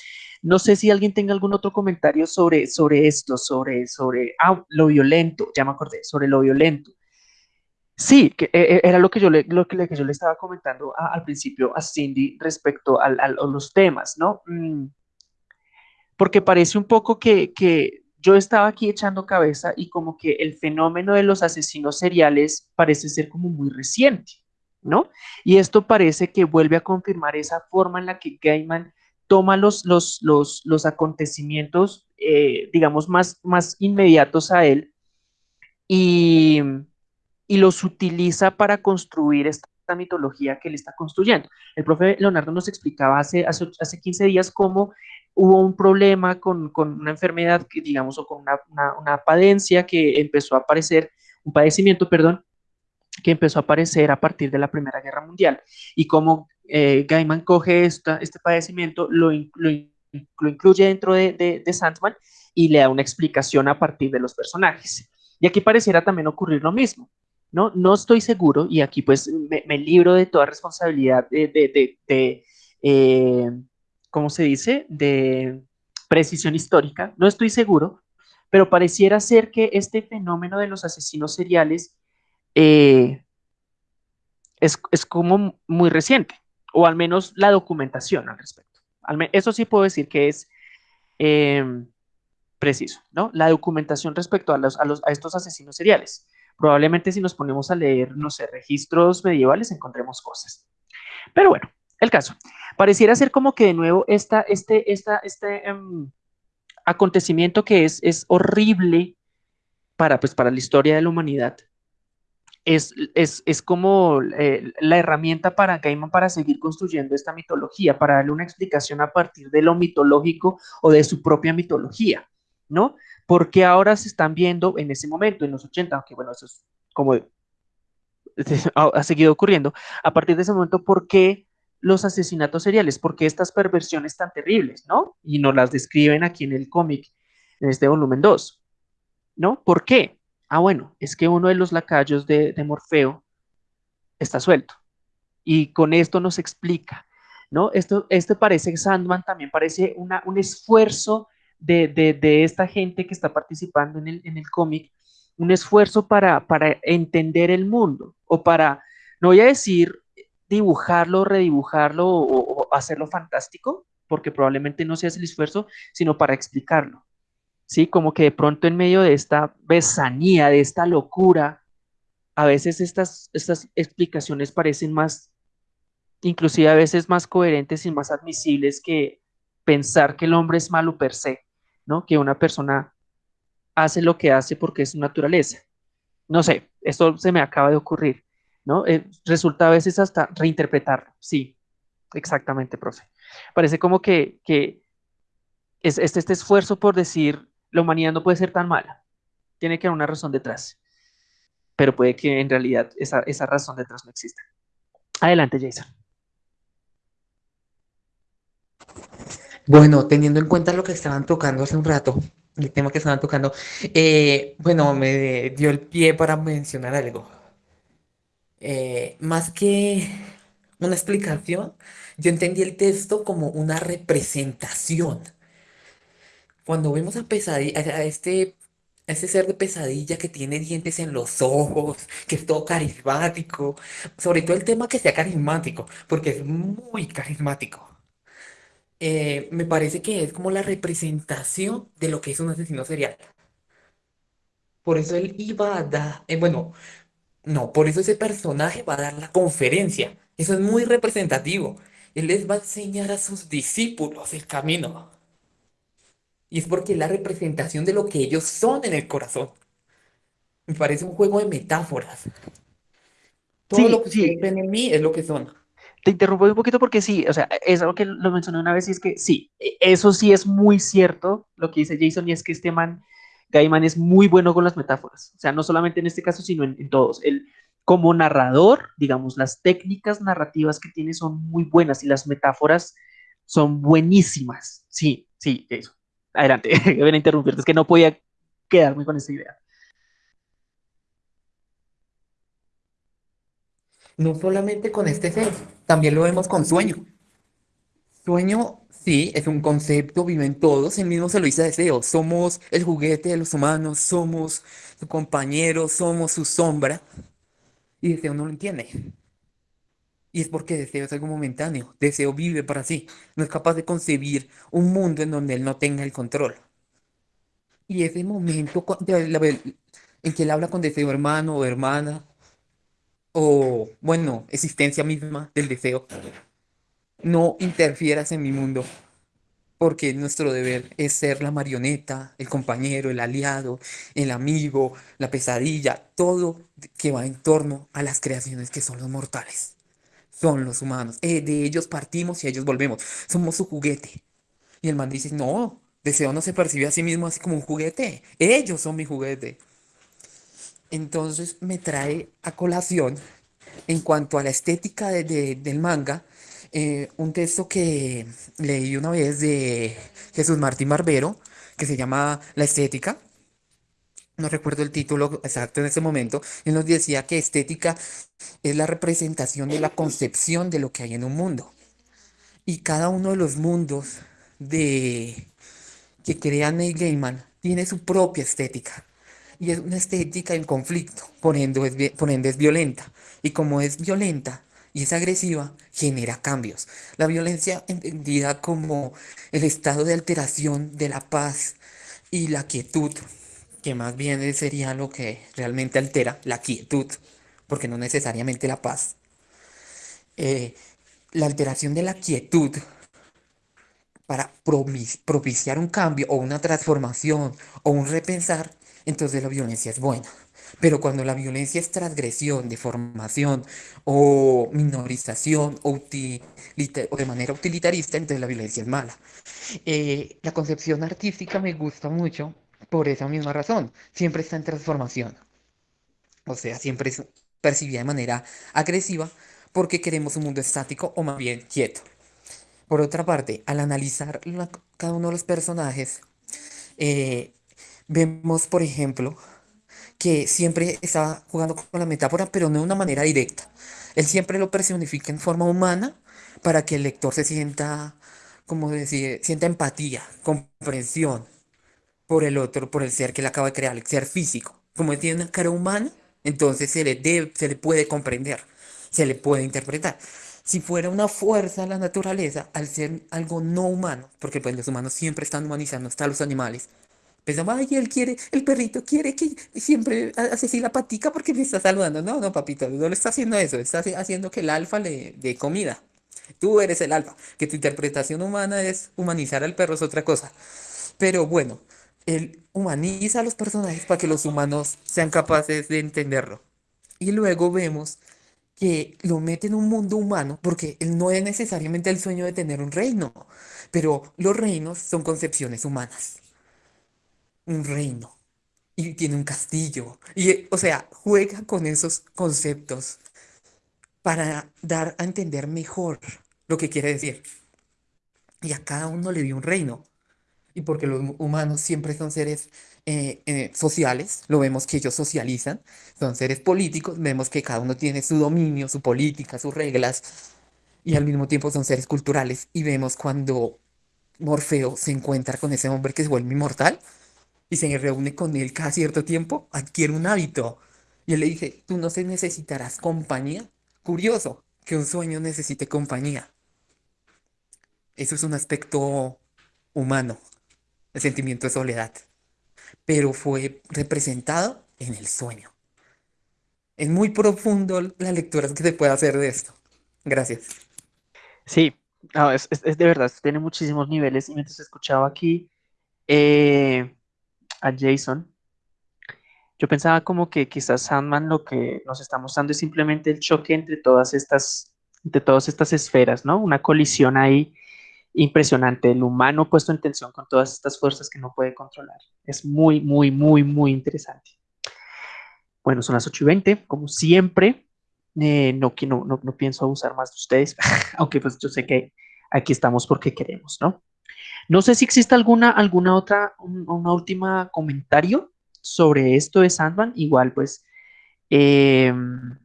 No sé si alguien tenga algún otro comentario sobre, sobre esto, sobre, sobre ah, lo violento, ya me acordé, sobre lo violento. Sí, que eh, era lo que yo le, lo que, que yo le estaba comentando a, al principio a Cindy respecto al, al, a los temas, ¿no? Mm, porque parece un poco que, que yo estaba aquí echando cabeza y como que el fenómeno de los asesinos seriales parece ser como muy reciente, ¿no? Y esto parece que vuelve a confirmar esa forma en la que Gaiman toma los, los, los, los acontecimientos, eh, digamos, más, más inmediatos a él y, y los utiliza para construir esta mitología que él está construyendo. El profe Leonardo nos explicaba hace, hace, hace 15 días cómo hubo un problema con, con una enfermedad, que, digamos, o con una, una, que empezó a aparecer, un padecimiento, perdón, que empezó a aparecer a partir de la Primera Guerra Mundial. Y cómo eh, Gaiman coge este padecimiento, lo, lo, incluye dentro de, de, Sandman y le da una explicación a partir de los personajes. Y aquí pareciera también ocurrir lo mismo. No, no estoy seguro, y aquí pues me, me libro de toda responsabilidad de, de, de, de eh, ¿cómo se dice?, de precisión histórica, no estoy seguro, pero pareciera ser que este fenómeno de los asesinos seriales eh, es, es, como muy reciente, o al menos la documentación al respecto. Eso sí puedo decir que es eh, preciso, ¿no? La documentación respecto a, los, a, los, a estos asesinos seriales. Probablemente si nos ponemos a leer, no sé, registros medievales, encontremos cosas. Pero bueno, el caso. Pareciera ser como que de nuevo esta, este, esta, este um, acontecimiento que es, es horrible para, pues, para la historia de la humanidad. Es, es, es como eh, la herramienta para Gaiman para seguir construyendo esta mitología, para darle una explicación a partir de lo mitológico o de su propia mitología, ¿no? Porque ahora se están viendo en ese momento, en los 80, aunque bueno, eso es como ha seguido ocurriendo, a partir de ese momento, ¿por qué los asesinatos seriales? ¿Por qué estas perversiones tan terribles, no? Y nos las describen aquí en el cómic, en este volumen 2, ¿no? ¿Por qué? Ah, bueno, es que uno de los lacayos de, de Morfeo está suelto. Y con esto nos explica, ¿no? Esto, este parece, Sandman también parece una, un esfuerzo de, de, esta gente que está participando en el, en el cómic, un esfuerzo para, para entender el mundo o para, no voy a decir dibujarlo, redibujarlo o, o, hacerlo fantástico, porque probablemente no sea el esfuerzo, sino para explicarlo. ¿Sí? Como que de pronto en medio de esta besanía, de esta locura, a veces estas, estas explicaciones parecen más, inclusive a veces más coherentes y más admisibles que pensar que el hombre es malo per se. ¿no? Que una persona hace lo que hace porque es su naturaleza. No sé, esto se me acaba de ocurrir, ¿no? Eh, resulta a veces hasta reinterpretarlo. Sí, exactamente, profe. Parece como que, que es, este, este esfuerzo por decir la humanidad no puede ser tan mala. Tiene que haber una razón detrás. Pero puede que en realidad esa, esa razón detrás no exista. Adelante, Jason. Bueno, teniendo en cuenta lo que estaban tocando hace un rato, el tema que estaban tocando, eh, bueno, me dio el pie para mencionar algo. Eh, más que una explicación, yo entendí el texto como una representación. Cuando vemos a pesadilla, a este, a este ser de pesadilla que tiene dientes en los ojos, que es todo carismático, sobre todo el tema que sea carismático, porque es muy carismático eh, me parece que es como la representación de lo que es un asesino serial. Por eso él iba a dar, eh, bueno, no, por eso ese personaje va a dar la conferencia. Eso es muy representativo. Él les va a enseñar a sus discípulos el camino. Y es porque es la representación de lo que ellos son en el corazón. Me parece un juego de metáforas. Todo Sí, lo que sí, ven en mí es lo que son. te interrumpo un poquito porque sí, o sea, es algo que lo mencioné una vez y es que sí, e- eso sí es muy cierto lo que dice Jason y es que este man, Gaiman es muy bueno con las metáforas, o sea, no solamente en este caso, sino en, en todos. Él, como narrador, digamos, las técnicas narrativas que tiene son muy buenas y las metáforas son buenísimas. Sí, sí, Jason. Adelante, ven a interrumpirte, es que no podía quedarme con esta idea. No solamente con este ser, también lo vemos con sueño. Sueño, sí, es un concepto, viven todos, él mismo se lo dice a Deseo, somos el juguete de los humanos, somos su compañero, somos su sombra. Y Deseo no lo entiende. Y es porque Deseo es algo momentáneo. Deseo vive para sí. No es capaz de concebir un mundo en donde él no tenga el control. Y ese momento en que él habla con Deseo hermano o hermana, o bueno, existencia misma del deseo, no interfieras en mi mundo porque nuestro deber es ser la marioneta, el compañero, el aliado, el amigo, la pesadilla, todo que va en torno a las creaciones que son los mortales, son los humanos. Eh, de ellos partimos y ellos volvemos, somos su juguete. Y el man dice, no, Deseo no se percibe a sí mismo así como un juguete, ellos son mi juguete. Entonces me trae a colación, en cuanto a la estética del manga, eh, un texto que leí una vez de Jesús Martín Barbero, que se llama La estética. No recuerdo el título exacto en ese momento. Él nos decía que estética es la representación de la concepción de lo que hay en un mundo. Y cada uno de los mundos de que crea Neil Gaiman tiene su propia estética. Y es una estética en conflicto, por ende es violenta. Y como es violenta, y es agresiva, genera cambios. La violencia entendida como el estado de alteración de la paz y la quietud, que más bien sería lo que realmente altera la quietud, porque no necesariamente la paz. Eh, la alteración de la quietud para propiciar un cambio o una transformación o un repensar, entonces la violencia es buena. Pero cuando la violencia es transgresión, deformación o minorización o, de manera utilitarista, entonces la violencia es mala. Eh, la concepción artística me gusta mucho por esa misma razón. Siempre está en transformación. O sea, siempre es percibida de manera agresiva porque queremos un mundo estático o más bien quieto. Por otra parte, al analizar cada uno de los personajes, eh, vemos, por ejemplo, que siempre está jugando con la metáfora, pero no de una manera directa. Él siempre lo personifica en forma humana para que el lector se sienta, como decir, sienta empatía, comprensión por el otro, por el ser que le acaba de crear, el ser físico. Como él tiene una cara humana, entonces se le, debe, se le puede comprender, se le puede interpretar. Si fuera una fuerza la naturaleza, al ser algo no humano, porque pues los humanos siempre están humanizando hasta los animales, Pensamos, ay, él quiere, el perrito quiere que siempre hace así la patica porque me está saludando. No, no, papito, no le está haciendo eso, está haciendo que el alfa le dé comida. Tú eres el alfa, que tu interpretación humana es humanizar al perro es otra cosa. Pero bueno, él humaniza a los personajes para que los humanos sean capaces de entenderlo. Y luego vemos que lo mete en un mundo humano porque él no es necesariamente el sueño de tener un reino, pero los reinos son concepciones humanas un reino y tiene un castillo. Y, o sea, juega con esos conceptos para dar a entender mejor lo que quiere decir. Y a cada uno le dio un reino. Y porque los humanos siempre son seres eh, eh, sociales, lo vemos que ellos socializan, son seres políticos, vemos que cada uno tiene su dominio, su política, sus reglas, y al mismo tiempo son seres culturales. Y vemos cuando Morfeo se encuentra con ese hombre que se vuelve inmortal, y se reúne con él cada cierto tiempo, adquiere un hábito. Y él le dije, tú no se necesitarás compañía. Curioso que un sueño necesite compañía. Eso es un aspecto humano, el sentimiento de soledad. Pero fue representado en el sueño. Es muy profundo la lectura que se puede hacer de esto. Gracias. Sí, es, es, de verdad, tiene muchísimos niveles. Y mientras escuchaba aquí, eh, a Jason, yo pensaba como que quizás Sandman lo que nos está mostrando es simplemente el choque entre todas estas, entre todas estas esferas, ¿no? Una colisión ahí impresionante, el humano puesto en tensión con todas estas fuerzas que no puede controlar. Es muy, muy, muy, muy interesante. Bueno, son las 8 y 20, como siempre. Eh, no, no, no, no pienso abusar más de ustedes, aunque pues yo sé que aquí estamos porque queremos, ¿no? No sé si existe alguna, alguna otra, una última comentario sobre esto de Sandman. Igual, pues, em,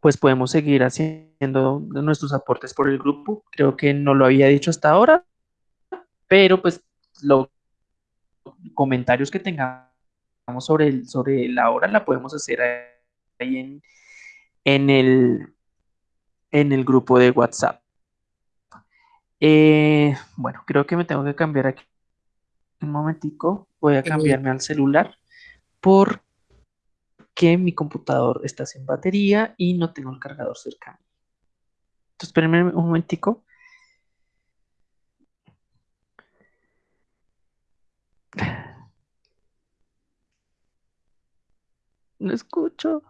pues podemos seguir haciendo nuestros aportes por el grupo. Creo que no lo había dicho hasta ahora, pero pues los comentarios que tengamos sobre, el, sobre la hora, la podemos hacer ahí en, en, el, en el grupo de WhatsApp. Eh, bueno, creo que me tengo que cambiar aquí un momentico. Voy a cambiarme al celular porque mi computador está sin batería y no tengo el cargador cercano. Entonces, un momentico. No escucho.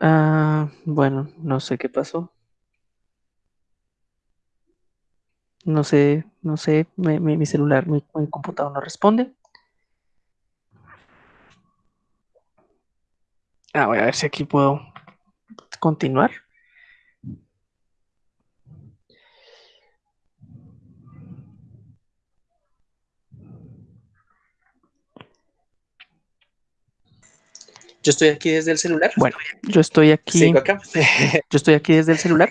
Ah, bueno, no sé qué pasó. No sé, no sé, mi celular, mi, computador no responde. Ah, voy a ver si aquí puedo continuar. Yo estoy aquí desde el celular. Bueno, yo estoy aquí. Acá. yo estoy aquí desde el celular.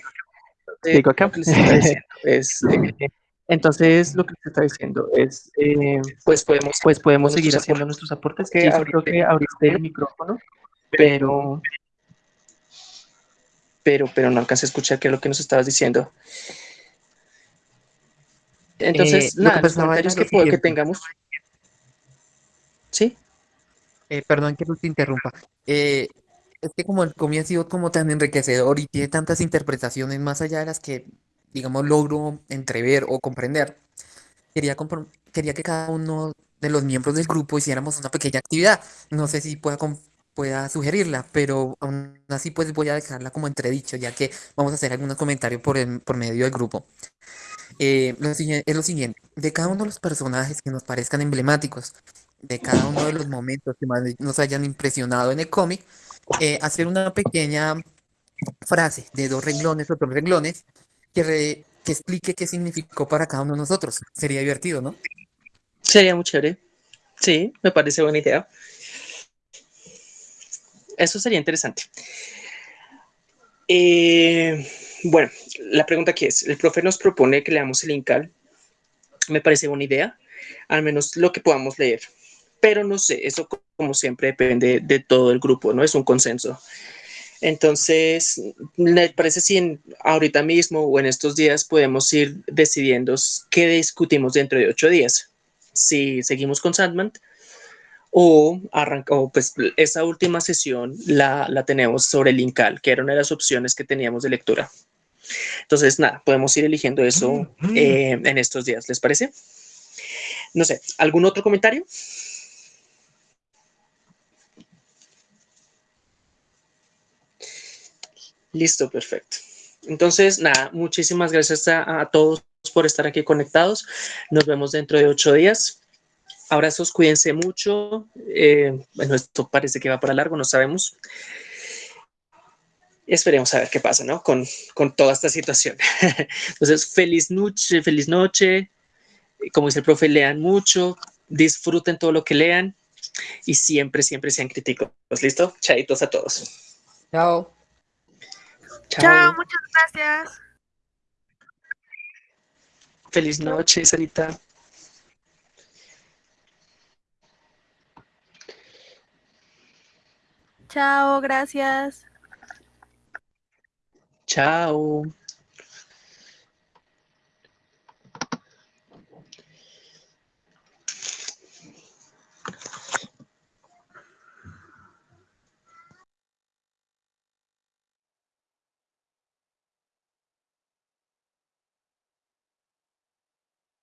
Acá. Es, eh, entonces, lo que se está diciendo es, eh, pues podemos, pues podemos seguir haciendo nuestros aportes. Que creo que abriste el micrófono, pero, pero, pero no alcancé a escuchar qué es lo que nos estabas diciendo. Entonces, eh, nada, los comentarios que, que tengamos. ¿Sí? Eh, perdón que no te interrumpa. Es que como el cómic ha sido como tan enriquecedor y tiene tantas interpretaciones más allá de las que, digamos, logro entrever o comprender, quería, quería que cada uno de los miembros del grupo hiciéramos una pequeña actividad. No sé si pueda, pueda sugerirla, pero aún así pues voy a dejarla como entredicho, ya que vamos a hacer algunos comentarios por, por medio del grupo. Eh, es lo siguiente, de cada uno de los personajes que nos parezcan emblemáticos, de cada uno de los momentos que más nos hayan impresionado en el cómic, eh, hacer una pequeña frase de dos renglones o tres renglones que, que explique qué significó para cada uno de nosotros. Sería divertido, ¿no? Sería muy chévere. Sí, me parece buena idea. Eso sería interesante. Eh, bueno, la pregunta aquí es, el profe nos propone que leamos el Incal. Me parece buena idea, al menos lo que podamos leer pero no sé, eso como siempre depende de todo el grupo, ¿no? Es un consenso. Entonces, me parece si ahorita mismo o en estos días podemos ir decidiendo qué discutimos dentro de ocho días. Si seguimos con Sandman o, arrancamos, pues esa última sesión la, la, tenemos sobre el Incal, que era una de las opciones que teníamos de lectura. Entonces, nada, podemos ir eligiendo eso eh, en estos días, ¿les parece? No sé, ¿algún otro comentario? Listo, perfecto. Entonces, nada, muchísimas gracias a, todos por estar aquí conectados. Nos vemos dentro de ocho días. Abrazos, cuídense mucho. Eh, bueno, esto parece que va para largo, no sabemos. Esperemos a ver qué pasa, ¿no? Con, con toda esta situación. Entonces, feliz noche, feliz noche. Como dice el profe, lean mucho, disfruten todo lo que lean y siempre, siempre sean críticos. ¿Listo? Chaitos a todos. Chao. Chao. muchas gracias. Feliz noche, Sarita. Chao, gracias. Chao.